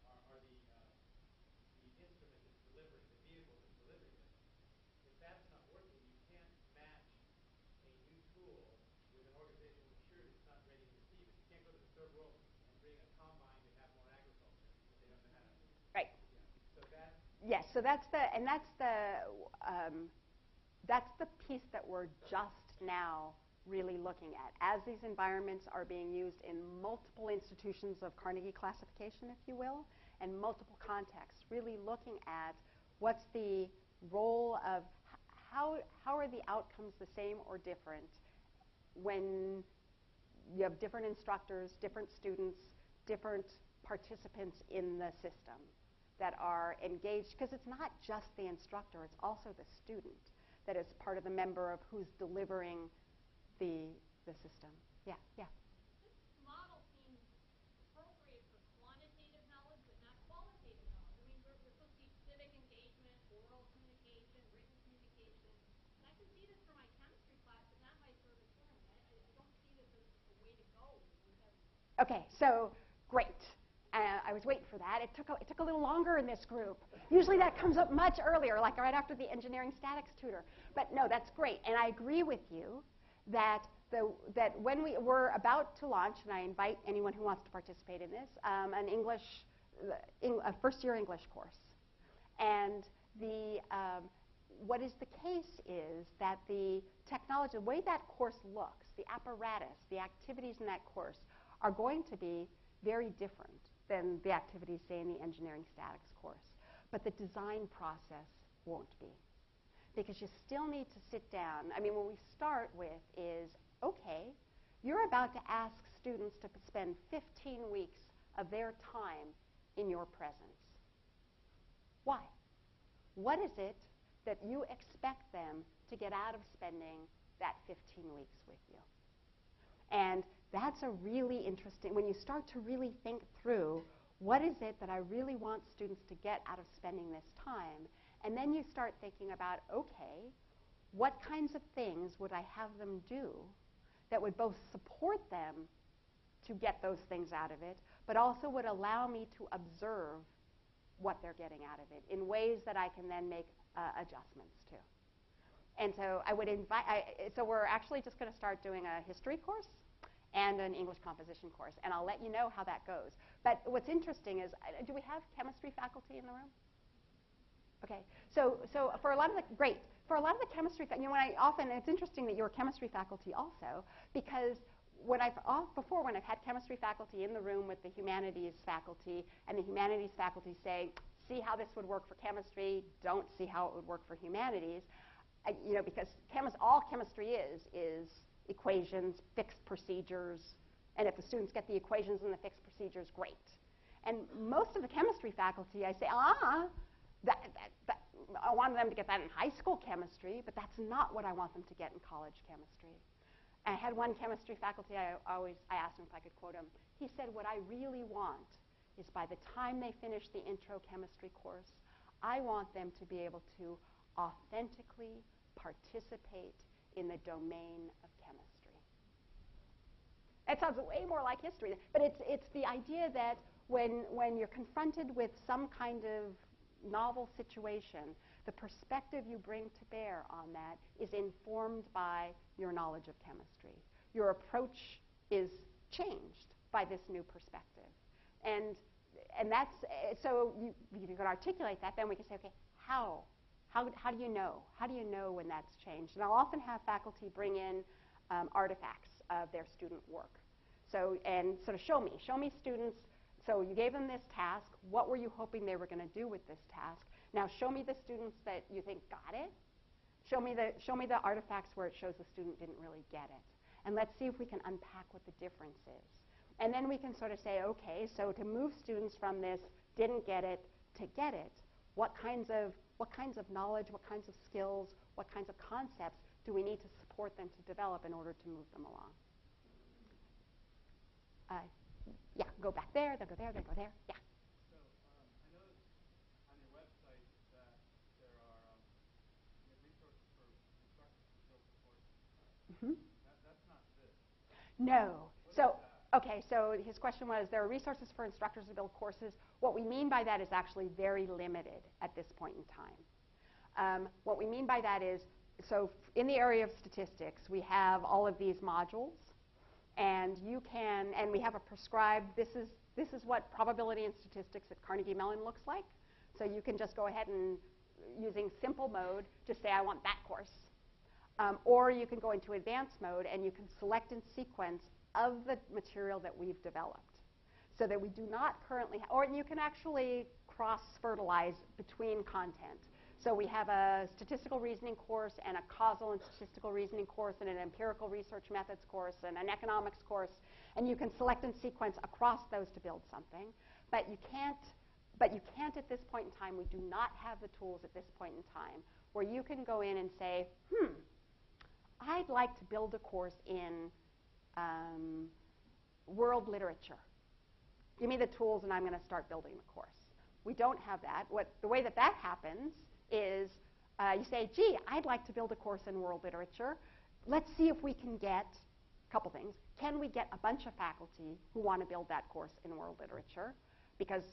are, are the, uh, the instrument that's delivering, the vehicle that's delivering this. If that's not working, you can't match a new tool with an organizational maturity that's not ready to receive it. You can't go to the third world and bring a combine to have more agriculture if they don't know how to. Right. Yeah. So that, Yes. So that's the and that's the um, that's the piece that we're just now really looking at as these environments are being used in multiple institutions of Carnegie classification, if you will, and multiple contexts. Really looking at what's the role of how how are the outcomes the same or different when you have different instructors, different students, different participants in the system that are engaged, because it's not just the instructor, it's also the student that is part of the member of who's delivering the, the system. Yeah, yeah. This model seems appropriate for quantitative knowledge, but not qualitative knowledge. I mean, we're, we're supposed to teach civic engagement, oral communication, written communication. And I can see this for my chemistry class, but not my service learning. I, I, I don't see this as a way to go. Okay, so great. I was waiting for that. It took, a, it took a little longer in this group. Usually that comes up much earlier, like right after the engineering statics tutor. But no, that's great. And I agree with you that, the, that when we, we're about to launch, and I invite anyone who wants to participate in this, um, an English, uh, a first year English course. And the, um, what is the case is that the technology, the way that course looks, the apparatus, the activities in that course are going to be very different than the activities, say, in the engineering statics course. But the design process won't be. Because you still need to sit down. I mean, what we start with is okay, you're about to ask students to spend 15 weeks of their time in your presence. Why? What is it that you expect them to get out of spending that 15 weeks with you? And that's a really interesting, when you start to really think through what is it that I really want students to get out of spending this time, and then you start thinking about, okay, what kinds of things would I have them do that would both support them to get those things out of it, but also would allow me to observe what they're getting out of it in ways that I can then make uh, adjustments to. And so I would invite, so we're actually just going to start doing a history course and an English composition course. And I'll let you know how that goes. But what's interesting is, uh, do we have chemistry faculty in the room? Okay, so, so for a lot of the, great, for a lot of the chemistry, you know, when I often, it's interesting that you're chemistry faculty also, because when I've, off, before when I've had chemistry faculty in the room with the humanities faculty, and the humanities faculty say, see how this would work for chemistry, don't see how it would work for humanities, uh, you know, because chemis- all chemistry is, is equations, fixed procedures, and if the students get the equations and the fixed procedures, great. And most of the chemistry faculty, I say, ah, that, that, that, I wanted them to get that in high school chemistry, but that's not what I want them to get in college chemistry. I had one chemistry faculty, I always I asked him if I could quote him. He said, What I really want is by the time they finish the intro chemistry course, I want them to be able to authentically participate in the domain of. It sounds way more like history, but it's, it's the idea that when, when you're confronted with some kind of novel situation, the perspective you bring to bear on that is informed by your knowledge of chemistry. Your approach is changed by this new perspective. And, and that's, uh, so you, you can articulate that, then we can say, okay, how? how? How do you know? How do you know when that's changed? And I'll often have faculty bring in um, artifacts of their student work. So, and sort of show me, show me students. So you gave them this task. What were you hoping they were going to do with this task? Now show me the students that you think got it. Show me the, show me the artifacts where it shows the student didn't really get it. And let's see if we can unpack what the difference is. And then we can sort of say, okay, so to move students from this didn't get it to get it, what kinds of, what kinds of knowledge, what kinds of skills, what kinds of concepts do we need to support them to develop in order to move them along? Uh, yeah, go back there, then go there, then go there. Yeah. So um, I noticed on your website that there are um, you have resources for instructors to build courses. hmm That, that's not this. No. So, okay, so his question was there are resources for instructors to build courses. What we mean by that is actually very limited at this point in time. Um, what we mean by that is so in the area of statistics, we have all of these modules, and you can, and we have a prescribed, this is, this is what probability and statistics at Carnegie Mellon looks like. So you can just go ahead and, using simple mode, just say, I want that course. Um, or you can go into advanced mode and you can select and sequence of the material that we've developed. So that we do not currently, or you can actually cross fertilize between content. So we have a statistical reasoning course and a causal and statistical reasoning course and an empirical research methods course and an economics course. And you can select and sequence across those to build something. But you can't, but you can't at this point in time, we do not have the tools at this point in time where you can go in and say, hmm, I'd like to build a course in um, world literature. Give me the tools and I'm going to start building the course. We don't have that. What, the way that that happens is uh, you say, gee, I'd like to build a course in world literature. Let's see if we can get a couple things. Can we get a bunch of faculty who want to build that course in world literature? Because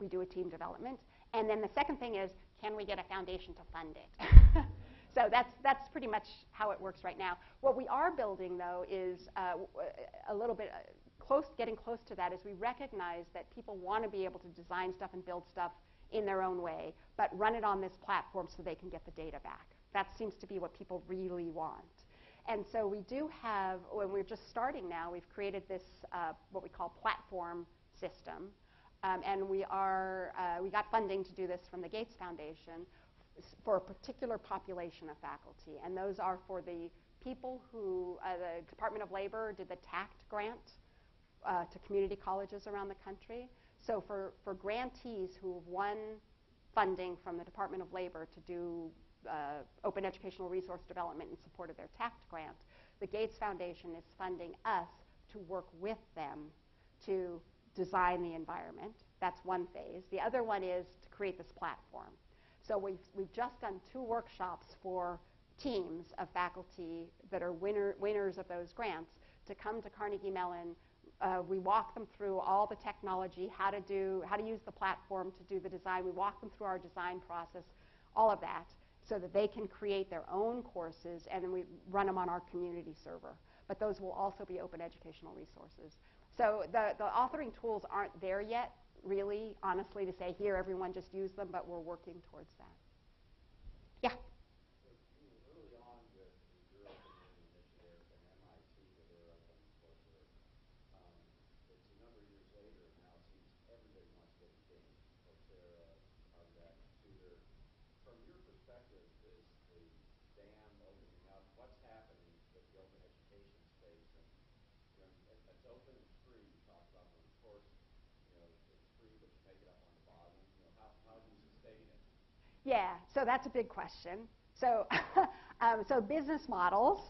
we do a team development. And then the second thing is, can we get a foundation to fund it? so that's, that's pretty much how it works right now. What we are building, though, is uh, a little bit uh, close, getting close to that, is we recognize that people want to be able to design stuff and build stuff in their own way, but run it on this platform so they can get the data back. That seems to be what people really want. And so we do have, when we're just starting now, we've created this, uh, what we call platform system. Um, and we are, uh, we got funding to do this from the Gates Foundation for a particular population of faculty. And those are for the people who, uh, the Department of Labor did the TAACCCT grant uh, to community colleges around the country. So for, for grantees who have won funding from the Department of Labor to do uh, open educational resource development in support of their TAACCCT grant, the Gates Foundation is funding us to work with them to design the environment. That's one phase. The other one is to create this platform. So we've, we've just done two workshops for teams of faculty that are winner, winners of those grants to come to Carnegie Mellon. Uh, we walk them through all the technology, how to do, how to use the platform to do the design. We walk them through our design process, all of that, so that they can create their own courses, and then we run them on our community server. but those will also be open educational resources. So the, the authoring tools aren't there yet, really, honestly, to say, here, everyone just use them, but we're working towards that. Yeah? So, you know, early on with your open learning initiative and MIT with their open courseware, um, it's a number of years later, now it seems everybody wants to get engaged. Coursera, Harvard, Tutor. From your perspective, is the dam opening up? What's happening with the open education space? And, you know, it- it's open, it's free, you talked about, but of course, you know, it's free, but you make it up on the bottom. You know, how, how do you sustain it? Yeah, so that's a big question. So, um, so business models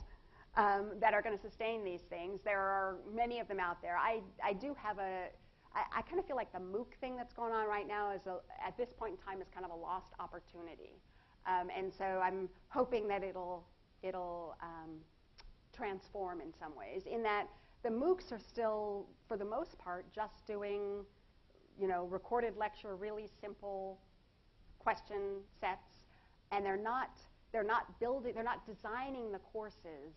um, that are going to sustain these things, there are many of them out there. I, I do have a, I, I kind of feel like the MOOC thing that's going on right now is, a, at this point in time, is kind of a lost opportunity. Um, and so I'm hoping that it'll, it'll um, transform in some ways, in that the MOOCs are still, for the most part, just doing, you know, recorded lecture, really simple question sets, and they're not they're not building they're not designing the courses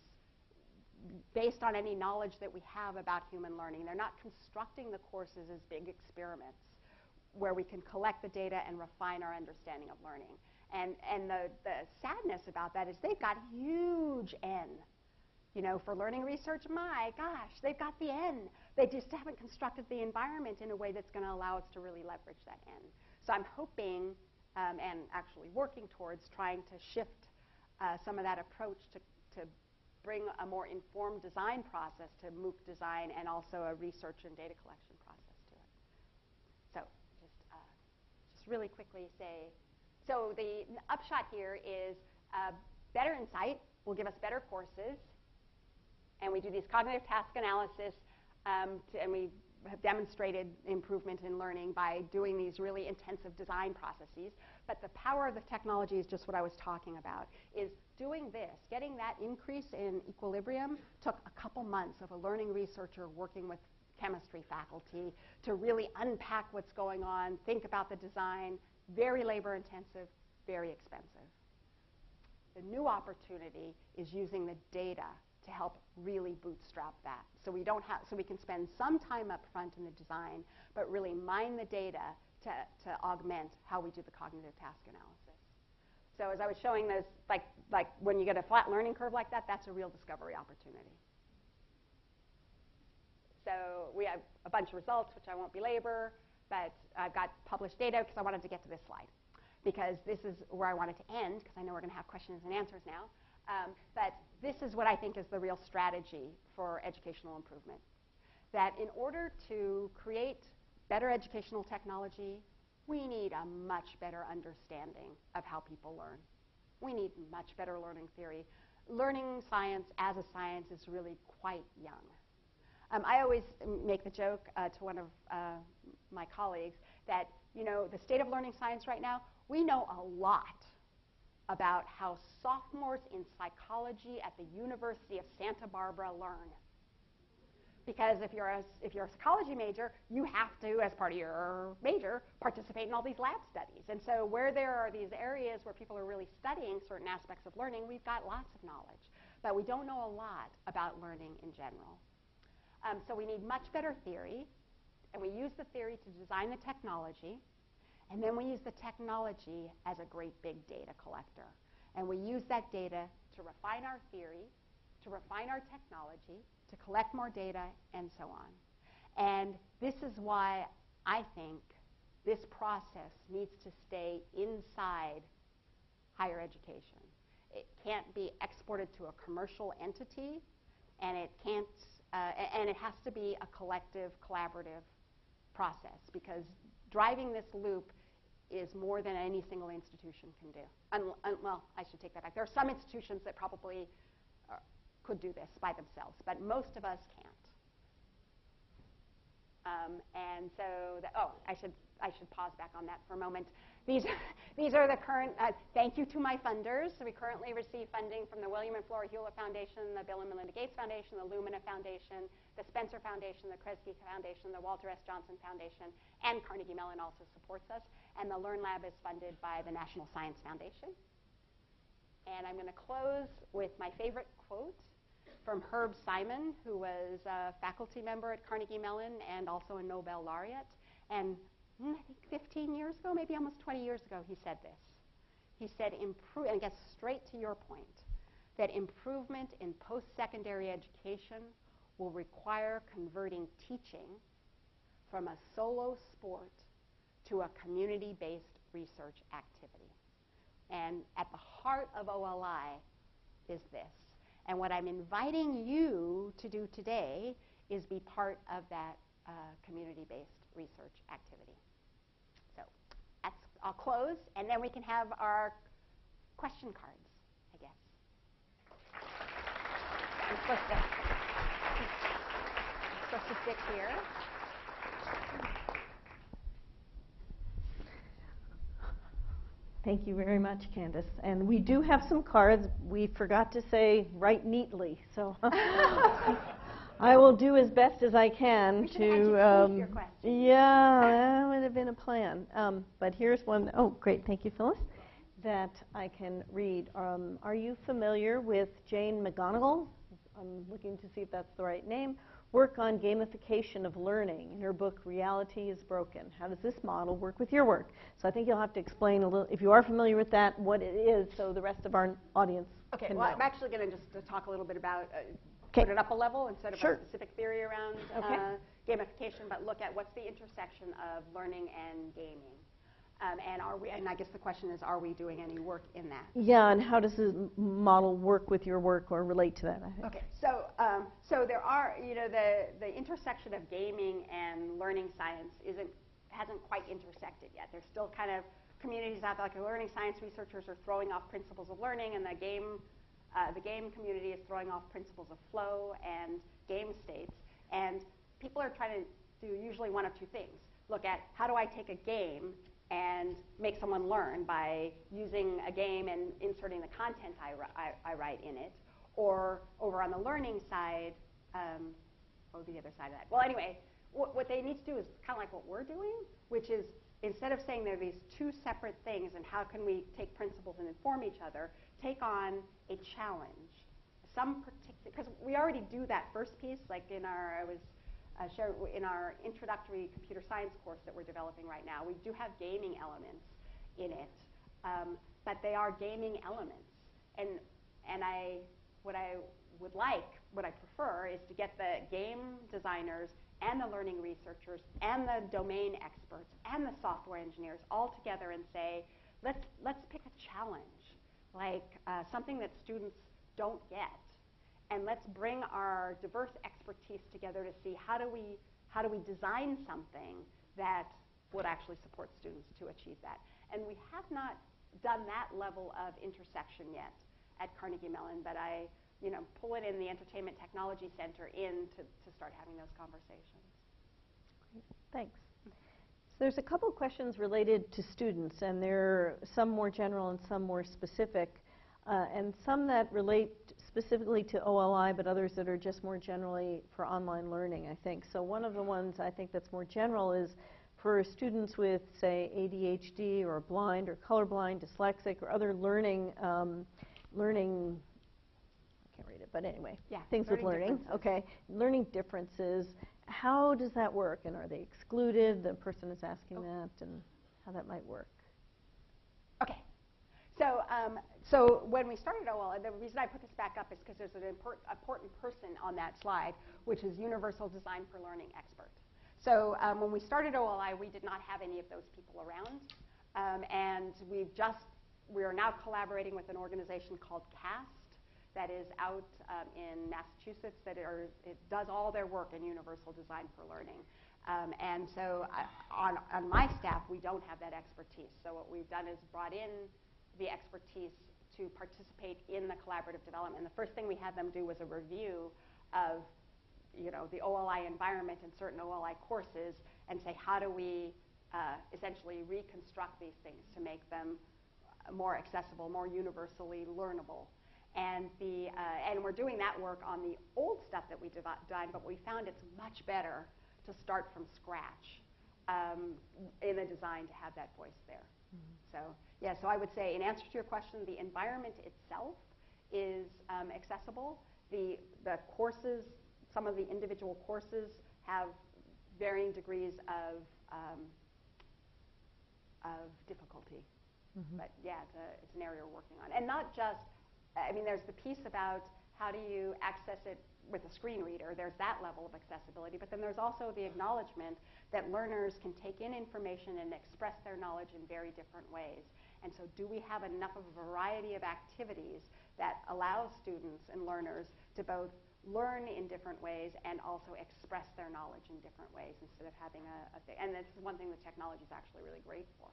based on any knowledge that we have about human learning. They're not constructing the courses as big experiments where we can collect the data and refine our understanding of learning. And and the, the sadness about that is they've got huge N. You know, for learning research, my gosh, they've got the N. They just haven't constructed the environment in a way that's going to allow us to really leverage that N. So I'm hoping um, and actually working towards trying to shift uh, some of that approach to, to bring a more informed design process to MOOC design and also a research and data collection process to it. So just, uh, just really quickly say, so the upshot here is uh, better insight will give us better courses, and we do these cognitive task analysis, um, to, and we have demonstrated improvement in learning by doing these really intensive design processes. But the power of the technology is just what I was talking about, is doing this, getting that increase in equilibrium took a couple months of a learning researcher working with chemistry faculty to really unpack what's going on, think about the design, very labor intensive, very expensive. The new opportunity is using the data to help really bootstrap that. So we don't have, so we can spend some time up front in the design, but really mine the data to, to augment how we do the cognitive task analysis. So as I was showing this, like, like when you get a flat learning curve like that, that's a real discovery opportunity. So we have a bunch of results, which I won't belabor, but I've got published data because I wanted to get to this slide. Because this is where I wanted to end, because I know we're going to have questions and answers now. Um, but this is what I think is the real strategy for educational improvement. That in order to create better educational technology, we need a much better understanding of how people learn. We need much better learning theory. Learning science as a science is really quite young. Um, I always make the joke uh, to one of uh, my colleagues that, you know, the state of learning science right now, we know a lot about how sophomores in psychology at the University of Santa Barbara learn. Because if you're, a, if you're a psychology major, you have to, as part of your major, participate in all these lab studies. And so where there are these areas where people are really studying certain aspects of learning, we've got lots of knowledge. But we don't know a lot about learning in general. Um, so we need much better theory, and we use the theory to design the technology, and then we use the technology as a great big data collector. And we use that data to refine our theory, to refine our technology, to collect more data, and so on. And this is why I think this process needs to stay inside higher education. It can't be exported to a commercial entity, and it can't, uh, and it has to be a collective, collaborative process because driving this loop is more than any single institution can do. Well, I should take that back. There are some institutions that probably uh, could do this by themselves, but most of us can't. Um, and so, the, oh, I should I should pause back on that for a moment. These these are the current. Uh, thank you to my funders. So we currently receive funding from the William and Flora Hewlett Foundation, the Bill and Melinda Gates Foundation, the Lumina Foundation, the Spencer Foundation, the Kresge Foundation, the Walter S. Johnson Foundation, and Carnegie Mellon also supports us. And the Learn Lab is funded by the National Science Foundation. And I'm going to close with my favorite quote from Herb Simon, who was a faculty member at Carnegie Mellon and also a Nobel laureate. And I think 15 years ago, maybe almost 20 years ago, he said this. He said, improve, and gets straight to your point, that improvement in post secondary education will require converting teaching from a solo sport to a community based research activity. And at the heart of OLI is this. And what I'm inviting you to do today is be part of that uh, community based research activity. So that's, I'll close, and then we can have our question cards, I guess. I'm supposed to, I'm supposed to sit here. Thank you very much, Candace. And we do have some cards. We forgot to say write neatly, so I will do as best as I can We should to. educate um, your question. Yeah, that would have been a plan. Um, but here's one. Oh, great. Thank you, Phyllis. That I can read. Um, are you familiar with Jane McGonigal? I'm looking to see if that's the right name. Work on gamification of learning in her book Reality is Broken. How does this model work with your work? So I think you'll have to explain a little, if you are familiar with that, what it is, so the rest of our audience Okay, can well, know. I'm actually going to just uh, talk a little bit about, uh, 'Kay. Put it up a level instead of Sure. a specific theory around Okay. uh, gamification, but look at what's the intersection of learning and gaming. Um, and are we, and I guess the question is, are we doing any work in that? Yeah, and how does this m- model work with your work or relate to that? I think. Okay, so um, so there are you know the the intersection of gaming and learning science isn't hasn't quite intersected yet. There's still kind of communities out there like the learning science researchers are throwing off principles of learning, and the game uh, the game community is throwing off principles of flow and game states, and people are trying to do usually one of two things: look at how do I take a game and make someone learn by using a game and inserting the content I, I, I write in it, or over on the learning side, um, what would be the other side of that? Well, anyway, what, what they need to do is kind of like what we're doing, which is instead of saying there are these two separate things and how can we take principles and inform each other, take on a challenge. Some particular, because we already do that first piece, like in our, I was uh, share in our introductory computer science course that we're developing right now. We do have gaming elements in it, um, but they are gaming elements. And and I what I would like, what I prefer, is to get the game designers and the learning researchers and the domain experts and the software engineers all together and say, let's let's pick a challenge, like uh, something that students don't get and let's bring our diverse expertise together to see how do we how do we design something that would actually support students to achieve that. And we have not done that level of intersection yet at Carnegie Mellon, but I you know pull it in the Entertainment Technology Center in to, to start having those conversations. Thanks. So there's a couple questions related to students, and they're some more general and some more specific, uh, and some that relate specifically to OLI, but others that are just more generally for online learning, I think. So one of the ones I think that's more general is for students with, say, ADHD or blind or colorblind, dyslexic, or other learning um, learning. I read it, but anyway, Yeah, things with learning learning. Okay, learning differences. How does that work, and are they excluded? The person is asking Oh. that, and how that might work. Okay. So, um, so when we started OL, the reason I put this back up is because there's an import, important person on that slide, which is Universal Design for Learning expert. So um, when we started OLI, we did not have any of those people around, um, and we've just we are now collaborating with an organization called CAST that is out um, in Massachusetts that are, it does all their work in Universal Design for Learning. Um, and so I, on, on my staff, we don't have that expertise. So what we've done is brought in the expertise to participate in the collaborative development. And the first thing we had them do was a review of you know, the OLI environment and certain OLI courses and say, how do we uh, essentially reconstruct these things to make them more accessible, more universally learnable. And, the, uh, and we're doing that work on the old stuff that we done, but we found it's much better to start from scratch um, in the design to have that voice there. So, yeah, so I would say in answer to your question, the environment itself is um, accessible. The, the courses, some of the individual courses have varying degrees of, um, of difficulty. But yeah, it's, a, it's an area we're working on. And not just, I mean, there's the piece about how do you access it with a screen reader. There's that level of accessibility. But then there's also the acknowledgement that learners can take in information and express their knowledge in very different ways. And so, do we have enough of a variety of activities that allow students and learners to both learn in different ways and also express their knowledge in different ways instead of having a, a thing? And this is one thing that technology is actually really great for.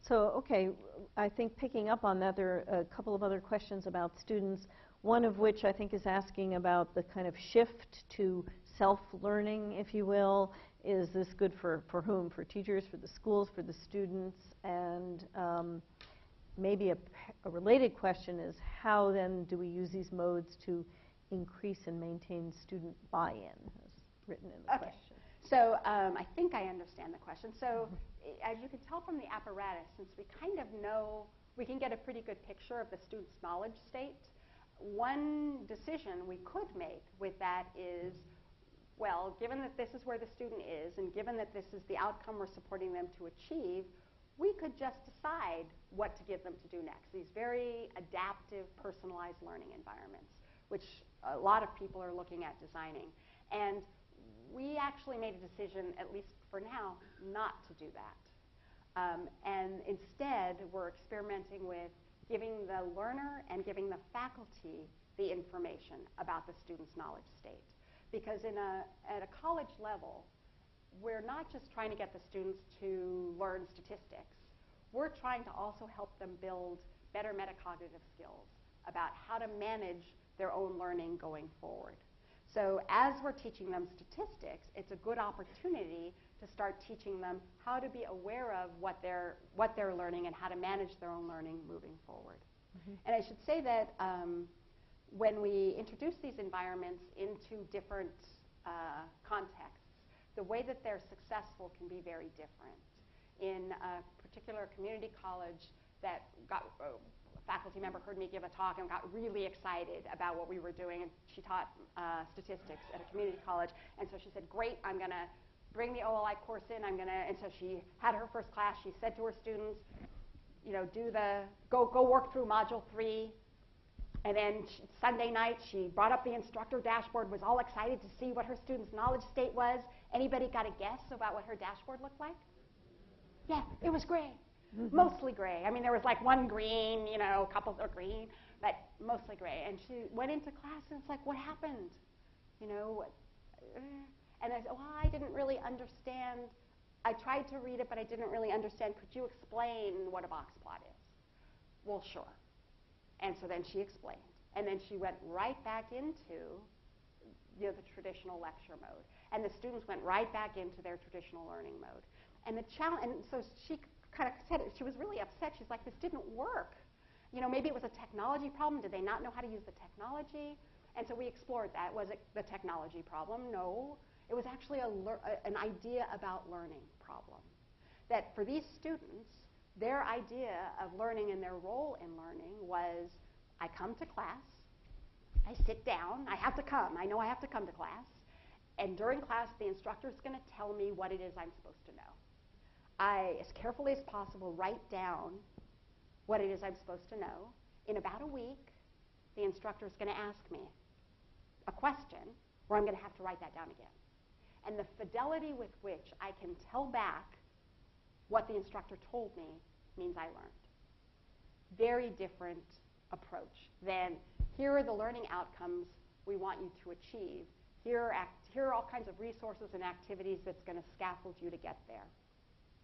So, okay, I think picking up on that, there are a couple of other questions about students. One of which I think is asking about the kind of shift to self-learning, if you will. Is this good for, for whom? For teachers, for the schools, for the students? And um, maybe a, a related question is how then do we use these modes to increase and maintain student buy-in, as written in the Okay. question. So um, I think I understand the question. So i- as you can tell from the apparatus, since we kind of know, we can get a pretty good picture of the student's knowledge state. One decision we could make with that is, well, given that this is where the student is, and given that this is the outcome we're supporting them to achieve, we could just decide what to give them to do next. These very adaptive, personalized learning environments, which a lot of people are looking at designing. And we actually made a decision, at least for now, not to do that. Um, and instead, we're experimenting with giving the learner and giving the faculty the information about the student's knowledge state. Because in a, at a college level, we're not just trying to get the students to learn statistics. We're trying to also help them build better metacognitive skills about how to manage their own learning going forward. So as we're teaching them statistics, it's a good opportunity to start teaching them how to be aware of what they're, what they're learning and how to manage their own learning moving forward. And I should say that um, when we introduce these environments into different uh, contexts, the way that they're successful can be very different. In a particular community college that got, uh, a faculty member heard me give a talk and got really excited about what we were doing, and she taught uh, statistics at a community college, and so she said, great, I'm going to bring the OLI course in, I'm going to, and so she had her first class, she said to her students, you know, do the, go, go work through module three, and then sh Sunday night, she brought up the instructor dashboard, was all excited to see what her students' knowledge state was. Anybody got a guess about what her dashboard looked like? Yeah, it was gray. Mostly gray. I mean, there was like one green, you know, a couple are green, but mostly gray. And she went into class and it's like, what happened? You know, what, uh, and I said, well, I didn't really understand. I tried to read it, but I didn't really understand. Could you explain what a box plot is? Well, sure. And so then she explained. And then she went right back into you know, the traditional lecture mode. And the students went right back into their traditional learning mode. And the challenge, and so she kind of said it, she was really upset. She's like, this didn't work. You know, maybe it was a technology problem. Did they not know how to use the technology? And so we explored that. Was it the technology problem? No. It was actually a an idea about learning problem. That for these students, their idea of learning and their role in learning was I come to class, I sit down, I have to come, I know I have to come to class, and during class, the instructor is going to tell me what it is I'm supposed to know. I, as carefully as possible, write down what it is I'm supposed to know. In about a week, the instructor is going to ask me a question where I'm going to have to write that down again. And the fidelity with which I can tell back what the instructor told me means I learned. Very different approach than here are the learning outcomes we want you to achieve. Here are, act- here are all kinds of resources and activities that's going to scaffold you to get there.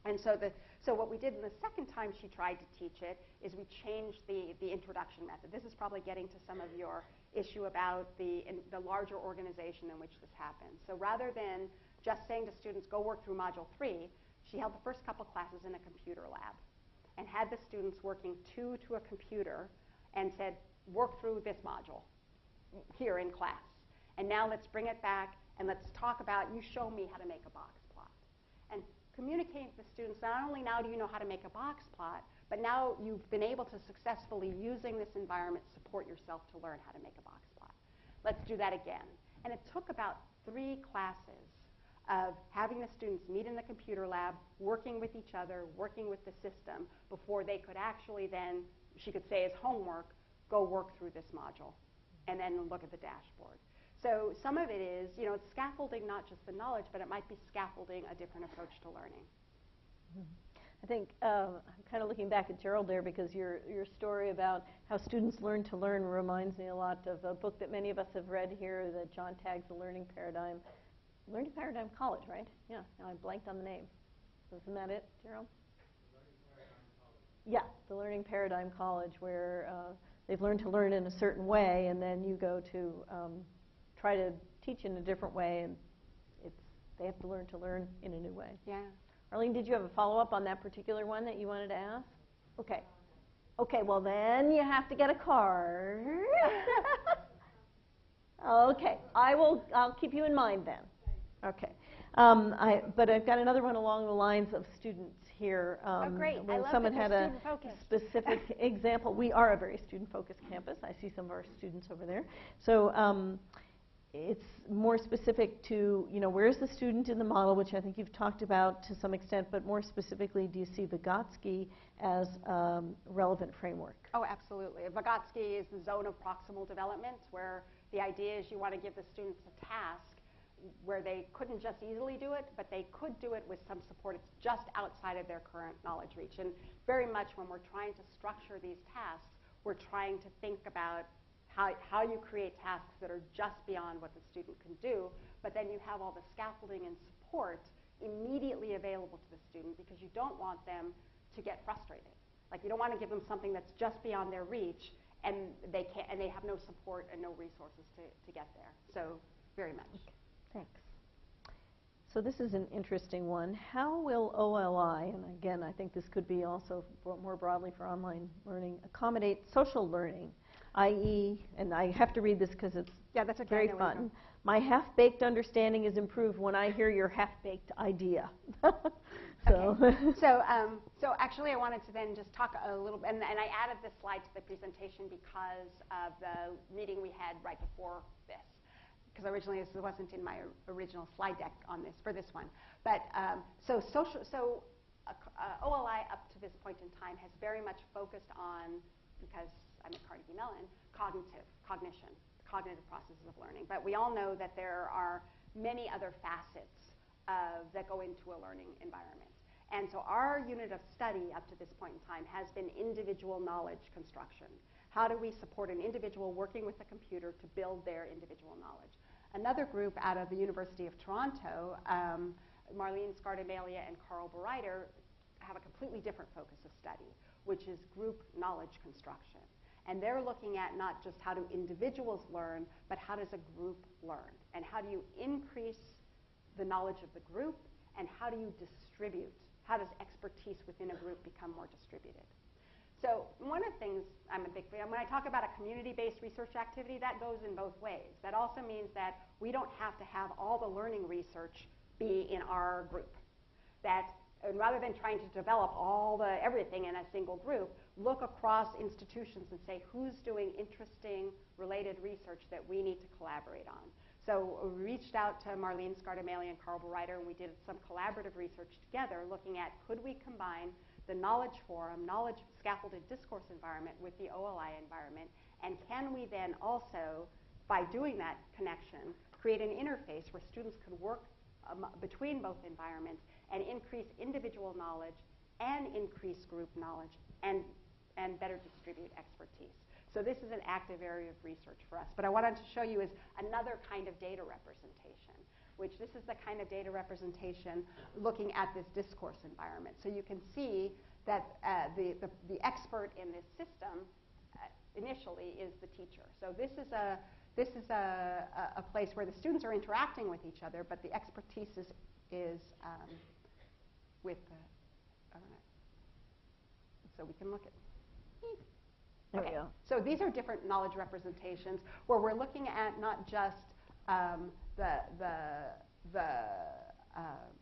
And so, the, so what we did in the second time she tried to teach it is we changed the, the introduction method. This is probably getting to some of your issue about the, the larger organization in which this happens. So rather than just saying to students, go work through module three, she held the first couple classes in a computer lab and had the students working two to a computer and said, work through this module here in class. And now let's bring it back and let's talk about, you show me how to make a box communicating to the students, not only now do you know how to make a box plot, but now you've been able to successfully, using this environment, support yourself to learn how to make a box plot. let's do that again. And it took about three classes of having the students meet in the computer lab, working with each other, working with the system, before they could actually then, she could say as homework, go work through this module and then look at the dashboard. So some of it is, you know, it's scaffolding not just the knowledge, but it might be scaffolding a different approach to learning. I think uh, I'm kind of looking back at Gerald there because your, your story about how students learn to learn reminds me a lot of a book that many of us have read here that John Tagg's The Learning Paradigm. Learning Paradigm College, right? Yeah, now I blanked on the name. Isn't that it, Gerald? Yeah, the Learning Paradigm College, where uh, they've learned to learn in a certain way, and then you go to um, try to teach in a different way, and it's they have to learn to learn in a new way. Yeah. Arlene, did you have a follow up on that particular one that you wanted to ask? Okay. Okay, well then you have to get a card. okay, I will. I'll keep you in mind then. Okay. Um, I, but I've got another one along the lines of students here. Um, Oh, great. I When someone had a student-focused. specific example, we are a very student-focused campus. I see some of our students over there. So um, it's more specific to, you know, where's the student in the model, which I think you've talked about to some extent, but more specifically, do you see Vygotsky as um, relevant framework? Oh, absolutely. Vygotsky is the zone of proximal development, where the idea is you want to give the students a task where they couldn't just easily do it, but they could do it with some support. It's just outside of their current knowledge reach. And very much when we're trying to structure these tasks, we're trying to think about how, how you create tasks that are just beyond what the student can do, but then you have all the scaffolding and support immediately available to the student because you don't want them to get frustrated. Like you don't want to give them something that's just beyond their reach and they can't and they have no support and no resources to, to get there. So very much. Thanks. So this is an interesting one. How will OLI, and again, I think this could be also more broadly for online learning, accommodate social learning, i.e., and I have to read this because it's Yeah, that's okay. Very know where you're fun. My half-baked understanding is improved when I hear your half-baked idea. so, so, um, so actually, I wanted to then just talk a little bit, and, and I added this slide to the presentation because of the meeting we had right before this. Because originally this wasn't in my original slide deck on this for this one. But um, so social, so uh, uh, OLI up to this point in time has very much focused on, because I'm at Carnegie Mellon, cognitive cognition, cognitive processes of learning. But we all know that there are many other facets uh, that go into a learning environment. And so our unit of study up to this point in time has been individual knowledge construction. How do we support an individual working with a computer to build their individual knowledge? Another group out of the University of Toronto, um, Marlene Scardamalia and Carl Bereiter, have a completely different focus of study, which is group knowledge construction. And they're looking at not just how do individuals learn, but how does a group learn? And how do you increase the knowledge of the group, and how do you distribute? How does expertise within a group become more distributed? So one of the things I'm a big fan, when I talk about a community-based research activity, that goes in both ways. That also means that we don't have to have all the learning research be in our group. That and rather than trying to develop all the everything in a single group, look across institutions and say who's doing interesting related research that we need to collaborate on. So we reached out to Marlene Scardamalia and Carl Bereiter, and we did some collaborative research together looking at could we combine the knowledge forum, knowledge scaffolded discourse environment with the OLI environment, and can we then also, by doing that connection, create an interface where students could work um, between both environments and increase individual knowledge and increase group knowledge and, and better distribute expertise. So this is an active area of research for us. But I wanted to show you is another kind of data representation, which this is the kind of data representation looking at this discourse environment. So you can see that uh, the, the, the, expert in this system uh, initially is the teacher. So this is a this is a, a, place where the students are interacting with each other, but the expertise is, is um, with the, so we can look at. There okay. So these are different knowledge representations where we're looking at not just um, the, the, the, um,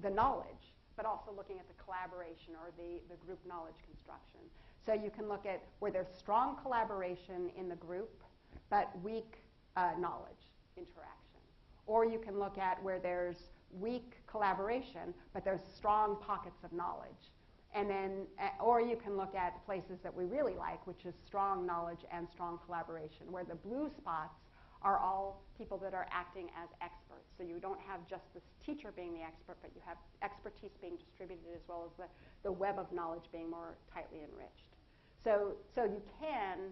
the knowledge, but also looking at the collaboration or the, the group knowledge construction. So you can look at where there's strong collaboration in the group, but weak uh, knowledge interaction. Or you can look at where there's weak collaboration, but there's strong pockets of knowledge. And then, uh, or you can look at places that we really like, which is strong knowledge and strong collaboration, where the blue spots are all people that are acting as experts. So you don't have just this teacher being the expert, but you have expertise being distributed as well as the, the web of knowledge being more tightly enriched. So, so you can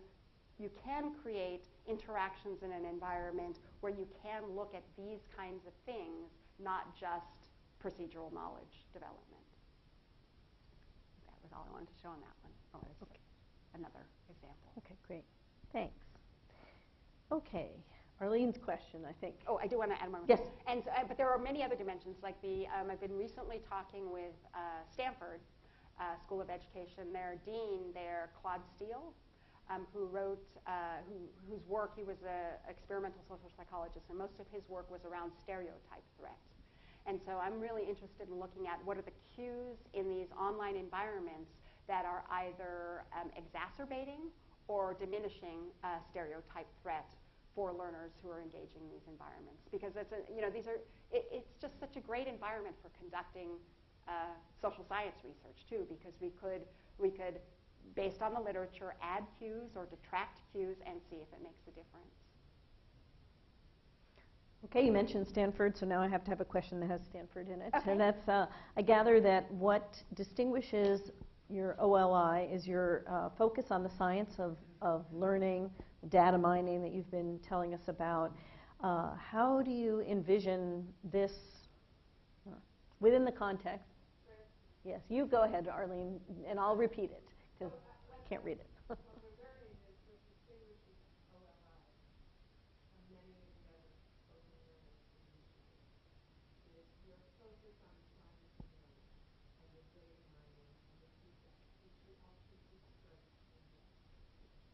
you can create interactions in an environment where you can look at these kinds of things, not just procedural knowledge development. Was all I wanted to show on that one. Oh, it's Okay. another example. Okay, great. Thanks. Okay, Arlene's question, I think. Oh, I do want to add one more. Yes. And so, uh, but there are many other dimensions. Like the, um, I've been recently talking with uh, Stanford uh, School of Education. Their dean, there, Claude Steele, um, who wrote, uh, who, whose work he was an experimental social psychologist, and most of his work was around stereotype threat. And so I'm really interested in looking at what are the cues in these online environments that are either um, exacerbating or diminishing stereotype threat for learners who are engaging in these environments. Because it's a, you know, these are, it, it's just such a great environment for conducting uh, social science research too, because we could, we could, based on the literature, add cues or detract cues and see if it makes a difference. Okay, you mentioned Stanford, so now I have to have a question that has Stanford in it. Okay. And that's, uh, I gather that what distinguishes your OLI is your uh, focus on the science of, of learning, data mining that you've been telling us about. Uh, how do you envision this uh, within the context? Yes, you go ahead, Arlene, and I'll repeat it because I can't read it. What we're learning is what distinguishes OLI from many of the other open learning initiatives is your focus on science and learning and the data mining and the feedback, which we all should be strengths in that.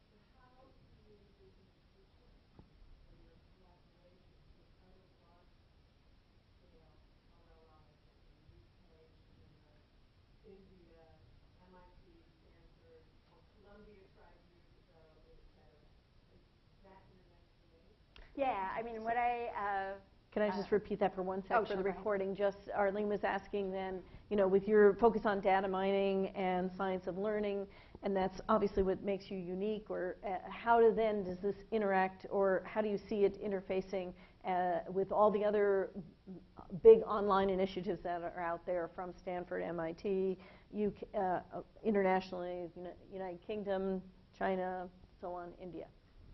So how do you envision the future for your collaboration with other large scale OLIs like in the UK, China, India, MIT, Stanford, or Columbia tried years ago, et cetera. Is that your next wave? Yeah, I mean, what I, uh, Can I just Uh, repeat that for one sec oh, for sure, the recording? Just, Arlene was asking then, you know, with your focus on data mining and science of learning, and that's obviously what makes you unique, or uh, how do then does this interact, or how do you see it interfacing uh, with all the other big online initiatives that are out there from Stanford, MIT, UK, uh, uh, internationally, United Kingdom, China, so on, India.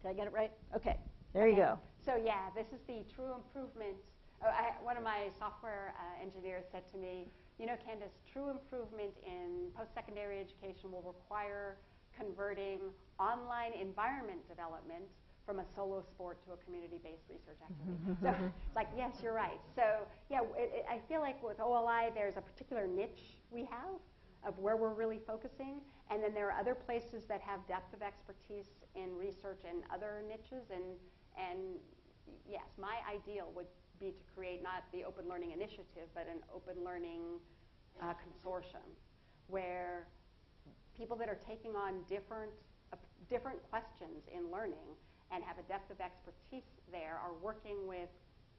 Did I get it right? Okay, there you go. So yeah, this is the true improvement. Oh, I, one of my software uh, engineers said to me, you know, Candace, true improvement in post-secondary education will require converting online environment development from a solo sport to a community-based research activity. so it's like, yes, you're right. So yeah, it, it, I feel like with OLI, there's a particular niche we have of where we're really focusing, and then there are other places that have depth of expertise in research and other niches, and and yes, my ideal would be to create not the Open Learning Initiative, but an Open Learning uh, Consortium, where people that are taking on different uh, different questions in learning and have a depth of expertise there are working with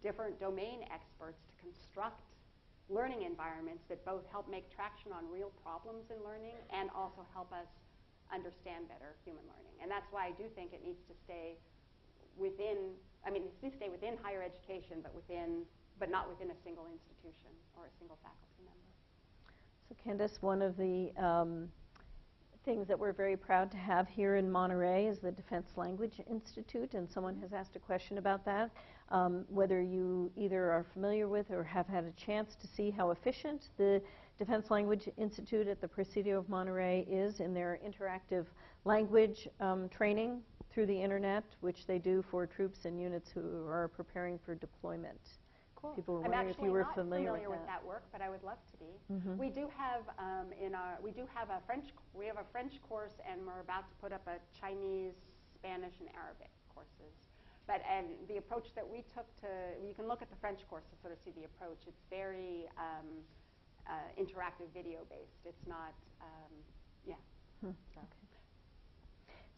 different domain experts to construct learning environments that both help make traction on real problems in learning and also help us understand better human learning. And that's why I do think it needs to stay within, I mean, to stay within higher education, but within, but not within a single institution or a single faculty member. So Candace, one of the um, things that we're very proud to have here in Monterey is the Defense Language Institute, and someone has asked a question about that. Um, whether you either are familiar with or have had a chance to see how efficient the Defense Language Institute at the Presidio of Monterey is in their interactive language um, training through the internet, which they do for troops and units who are preparing for deployment. Cool. People were I'm wondering if you were not familiar familiar with with that. that work, but I would love to be. Mhm. We do have um, in our we do have a French we have a French course, and we're about to put up a Chinese, Spanish, and Arabic courses. But and the approach that we took to you can look at the French course to sort of see the approach. It's very um, uh, interactive video based. It's not um, yeah. Hmm, So. okay.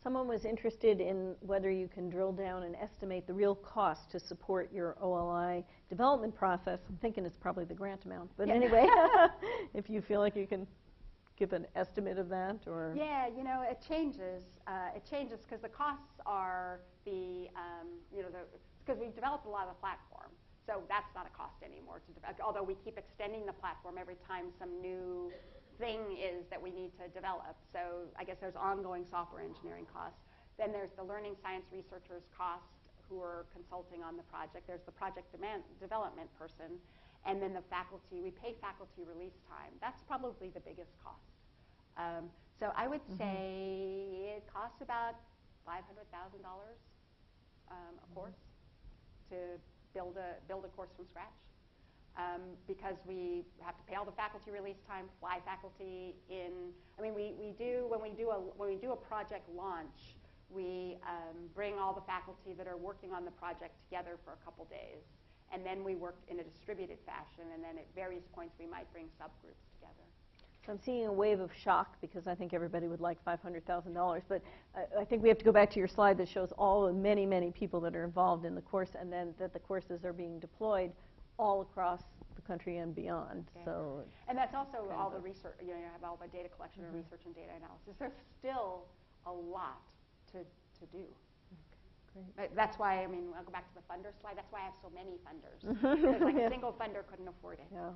Someone was interested in whether you can drill down and estimate the real cost to support your OLI development process. I'm thinking it's probably the grant amount, but Yeah. anyway, if you feel like you can give an estimate of that, or Yeah, you know, it changes. Uh, it changes because the costs are the, um, you know, the because we've developed a lot of the platform. So that's not a cost anymore to although we keep extending the platform every time some new thing is that we need to develop. So I guess there's ongoing software engineering costs. Then there's the learning science researchers cost who are consulting on the project. There's the project demand, development person, and then the faculty. We pay faculty release time. That's probably the biggest cost. Um, so I would say it costs about five hundred thousand dollars um, a course to build a build a course from scratch. Um, because we have to pay all the faculty release time, fly faculty in. I mean, we, we do when we do a when we do a project launch, we um, bring all the faculty that are working on the project together for a couple days, and then we work in a distributed fashion. And then at various points, we might bring subgroups together. So I'm seeing a wave of shock because I think everybody would like $500,000. But I, I think we have to go back to your slide that shows all the many, many people that are involved in the course and then that the courses are being deployed all across the country and beyond. Okay. So, And that's also all the research, you know, you have all the data collection and Mhm. research and data analysis. There's still a lot to, to do. great. But That's why, I mean, I'll go back to the funder slide, that's why I have so many funders. Because like Yeah. a single funder couldn't afford it. Yeah.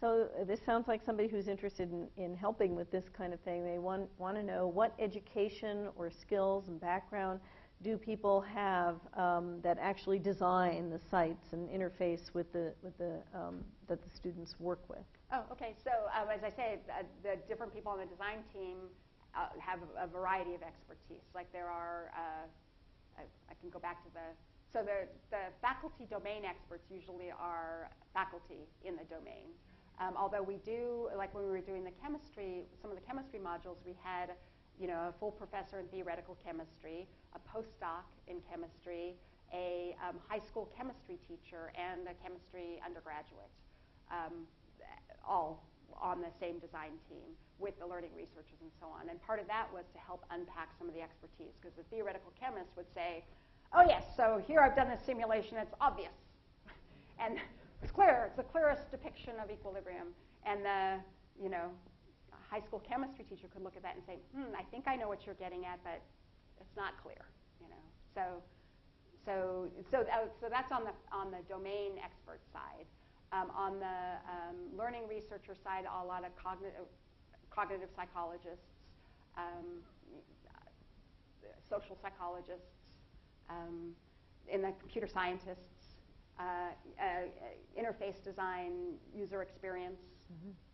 So uh, this sounds like somebody who's interested in, in helping with this kind of thing. They want, want to know what education or skills and background do people have um, that actually design the sites and interface with the, with the, um, that the students work with. Oh, okay, so um, as I say, the, the different people on the design team uh, have a variety of expertise. Like there are, uh, I, I can go back to the, so the, the faculty domain experts usually are faculty in the domain. Um, although we do, like when we were doing the chemistry, some of the chemistry modules, we had, you know, a full professor in theoretical chemistry, a postdoc in chemistry, a um, high school chemistry teacher, and a chemistry undergraduate, um, all on the same design team with the learning researchers and so on. And part of that was to help unpack some of the expertise, because the theoretical chemist would say, oh yes, so here I've done this simulation, it's obvious. and it's clear, it's the clearest depiction of equilibrium. And the, you know, high school chemistry teacher could look at that and say, hmm, I think I know what you're getting at, but it's not clear, you know. So, so, so, that, so that's on the, on the domain expert side. Um, on the um, learning researcher side, a lot of cognitive, cognitive psychologists, um, social psychologists, um, in the computer scientists, uh, uh, interface design, user experience,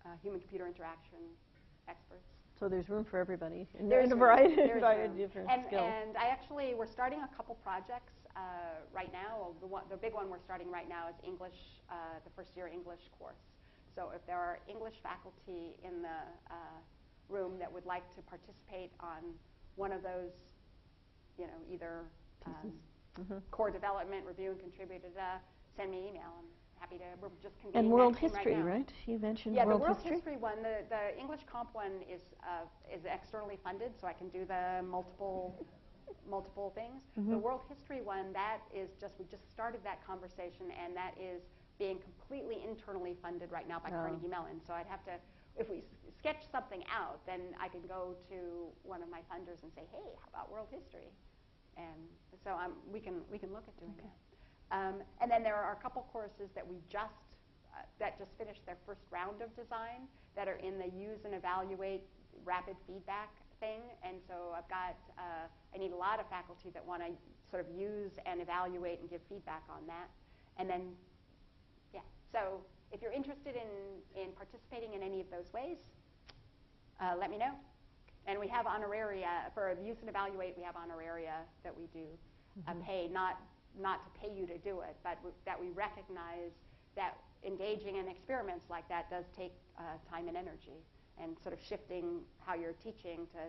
uh, human-computer interaction experts. So there's room for everybody in, There's a variety, There's variety of different and, skills. And I actually, we're starting a couple projects uh, right now. The, one, the big one we're starting right now is English, uh, the first year English course. So if there are English faculty in the uh, room that would like to participate on one of those, you know, either um, Mhm. core development, review and contribute, uh, send me an email. I'm happy to, we're just And world history, right, right? You mentioned Yeah, world the world history. history, one, the, the English comp one is uh, is externally funded, so I can do the multiple multiple things. The Mhm. world history one, that is just we just started that conversation, and that is being completely internally funded right now by Oh. Carnegie Mellon. So I'd have to, if we s- sketch something out, then I can go to one of my funders and say, hey, how about world history? And so um, we can we can look at doing that. Um, and then there are a couple courses that we just uh, that just finished their first round of design that are in the use and evaluate rapid feedback thing. And so I've got uh, I need a lot of faculty that want to sort of use and evaluate and give feedback on that. And then yeah, so if you're interested in in participating in any of those ways, uh, let me know. And we have honoraria for use and evaluate. We have honoraria that we do uh, pay, not not to pay you to do it, but w- that we recognize that engaging in experiments like that does take uh, time and energy, and sort of shifting how you're teaching to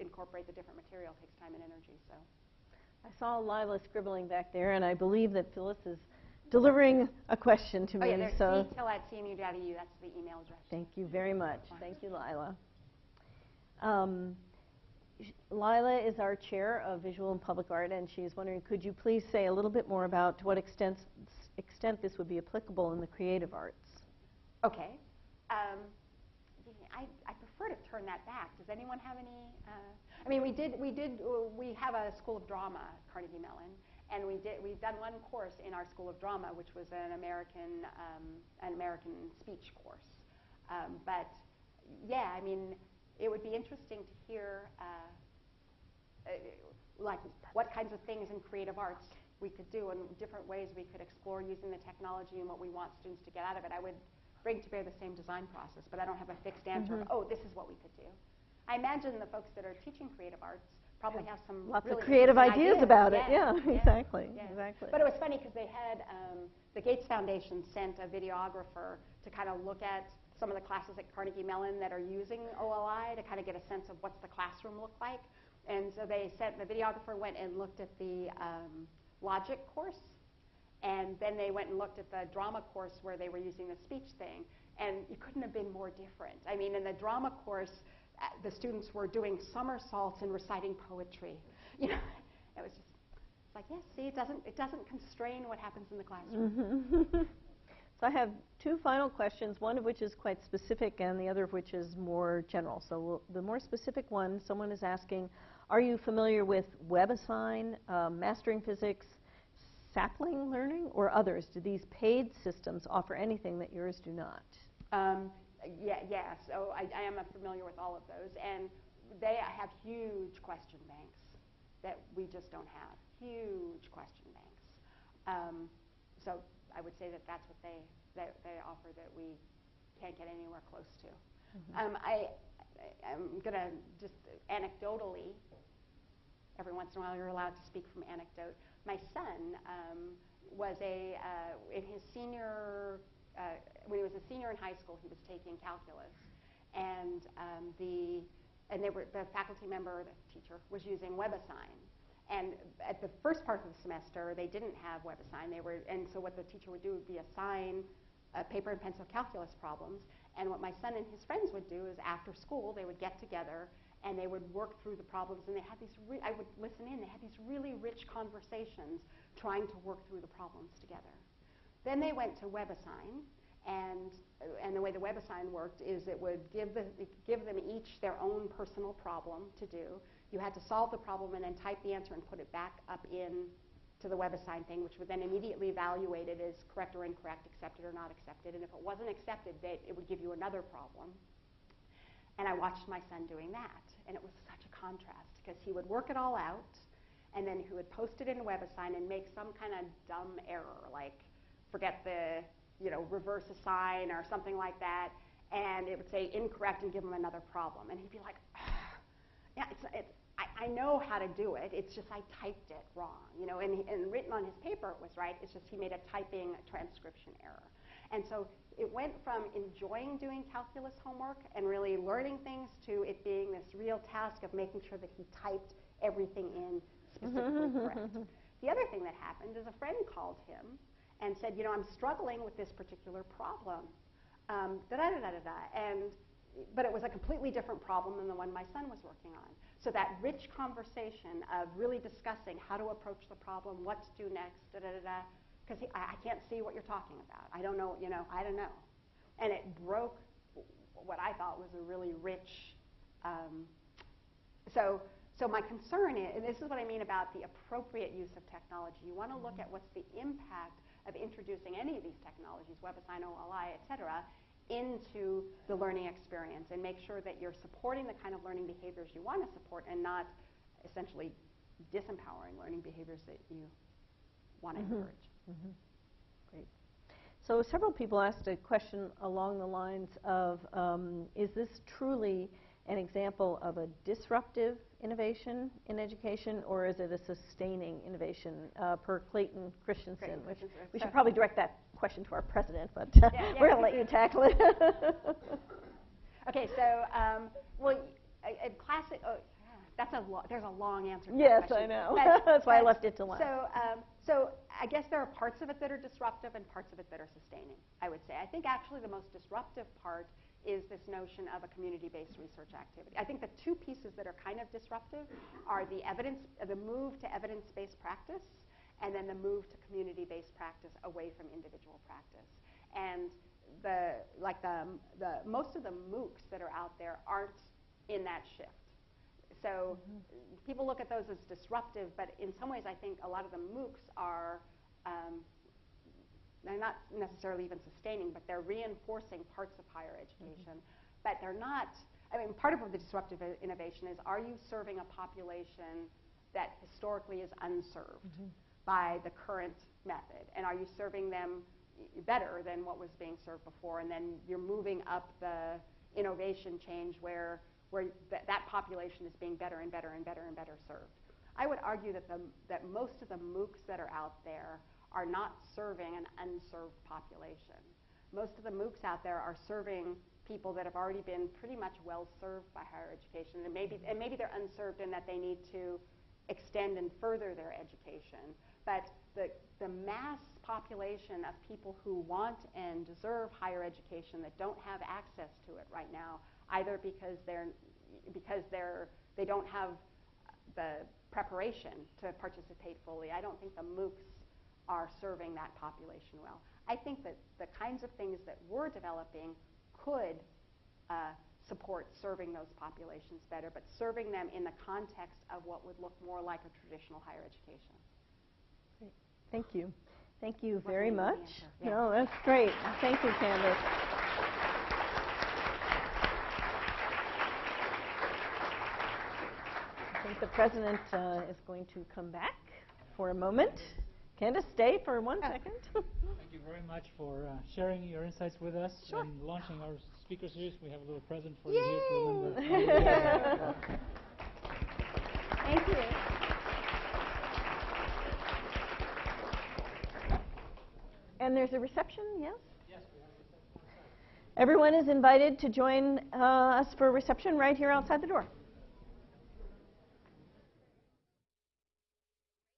incorporate the different material takes time and energy. So I saw Lila scribbling back there, and I believe that Phyllis is delivering a question to oh me. yeah, there's so detail at cmu.edu. That's the email address. thank you very much. Thank you, Lila. Um, Lila is our chair of visual and public art, and she's wondering, could you please say a little bit more about to what extent, extent this would be applicable in the creative arts? Okay. Um, I, I prefer to turn that back. Does anyone have any? Uh, I mean, we did, we did, uh, we have a School of Drama Carnegie Mellon, and we did, we've done one course in our School of Drama, which was an American, um, an American speech course. Um, but yeah, I mean, it would be interesting to hear, uh, uh, like, what kinds of things in creative arts we could do and different ways we could explore using the technology and what we want students to get out of it. I would bring to bear the same design process, but I don't have a fixed answer of, Mhm. oh, this is what we could do. I imagine the folks that are teaching creative arts probably have some Lots really of creative interesting ideas about it. Yeah, yeah, exactly, yeah. exactly. But it was funny because they had um, the Gates Foundation sent a videographer to kind of look at some of the classes at Carnegie Mellon that are using OLI to kind of get a sense of what's the classroom look like. And so they sent the videographer went and looked at the um, logic course, and then they went and looked at the drama course where they were using the speech thing. And it couldn't have been more different. I mean, in the drama course, uh, the students were doing somersaults and reciting poetry. You know, it was just it's like, yes, see, it doesn't it doesn't constrain what happens in the classroom. Mhm. so I have two final questions, one of which is quite specific and the other of which is more general. So we'll, the more specific one, someone is asking, are you familiar with WebAssign, uh, Mastering Physics, Sapling Learning, or others? Do these paid systems offer anything that yours do not? Um, yeah, yeah. So I, I am familiar with all of those, and they have huge question banks that we just don't have. Huge question banks. Um, so I would say that that's what they that they offer that we can't get anywhere close to. Um, I, I- I'm going to just anecdotally, every once in a while you're allowed to speak from anecdote. My son um, was a, uh, in his senior, uh, when he was a senior in high school, he was taking calculus. And um, the, and they were, the faculty member, the teacher, was using WebAssign. And at the first part of the semester, they didn't have WebAssign. They were, and so what the teacher would do would be assign uh, paper and pencil calculus problems. And what my son and his friends would do is after school, they would get together and they would work through the problems. And they had these, I would listen in, they had these really rich conversations trying to work through the problems together. Then they went to WebAssign, and, uh, and the way the WebAssign worked is it would give, the, give them each their own personal problem to do. You had to solve the problem and then type the answer and put it back up in to the WebAssign thing, which would then immediately evaluate it as correct or incorrect, accepted or not accepted. And if it wasn't accepted, they, it would give you another problem. And I watched my son doing that, and it was such a contrast because he would work it all out, and then he would post it in WebAssign and make some kind of dumb error, like forget the you know reverse assign or something like that, and it would say incorrect and give him another problem, and he'd be like, yeah, it's, it's I, I know how to do it. It's just I typed it wrong, you know, and, and written on his paper it was right. It's just he made a typing transcription error. And so it went from enjoying doing calculus homework and really learning things to it being this real task of making sure that he typed everything in specifically correct. The other thing that happened is a friend called him and said, you know, I'm struggling with this particular problem. Um, da da da da da. And but it was a completely different problem than the one my son was working on. So that rich conversation of really discussing how to approach the problem, what to do next, da da da da, because I, I can't see what you're talking about. I don't know, you know, I don't know. And it broke what I thought was a really rich. Um, so, so my concern is, and this is what I mean about the appropriate use of technology. You want to look at what's the impact of introducing any of these technologies, WebAssign, OLI, et cetera, into the learning experience and make sure that you're supporting the kind of learning behaviors you want to support and not essentially disempowering learning behaviors that you want to Mhm. encourage. Mhm. Great. So several people asked a question along the lines of, um, is this truly an example of a disruptive innovation in education, or is it a sustaining innovation uh, per Clayton Christensen? Clayton which Christensen. we should probably direct that question to our president, but Yeah, yeah. we're going to let you tackle it. Okay, so um, well, a, a classic. Oh, yeah, that's a lo- there's a long answer. To Yes, that. I know. But- That's why I left it to last. So, um, so I guess there are parts of it that are disruptive and parts of it that are sustaining. I would say. I think actually the most disruptive part is this notion of a community-based research activity. I think the two pieces that are kind of disruptive are the evidence, the move to evidence-based practice, and then the move to community-based practice away from individual practice. And the like the the most of the MOOCs that are out there aren't in that shift. So people look at those as disruptive, but in some ways, I think a lot of the MOOCs are um, they're not necessarily even sustaining, but they're reinforcing parts of higher education. Mm-hmm. But they're not. I mean, part of the disruptive innovation is: Are you serving a population that historically is unserved mm-hmm. by the current method, and are you serving them better than what was being served before? And then you're moving up the innovation change where where th- that population is being better and better and better and better served. I would argue that, the, that most of the MOOCs that are out there are not serving an unserved population. Most of the MOOCs out there are serving people that have already been pretty much well served by higher education, and maybe, and maybe they're unserved in that they need to extend and further their education. But the, the mass population of people who want and deserve higher education that don't have access to it right now, either because they're because they're they don't have the preparation to participate fully. I don't think the MOOCs are serving that population well. I think that the kinds of things that we're developing could uh, support serving those populations better, but serving them in the context of what would look more like a traditional higher education. Thank you. Thank you very much. yeah. No, that's great. Thank you, Candace. I think the president uh, is going to come back for a moment. Candace, stay for one second. Thank you very much for uh, sharing your insights with us Sure. and launching our speaker series. We have a little present for you here to Yay! remember. Thank you. And there's a reception, yes? yes? Everyone is invited to join uh, us for a reception right here outside the door.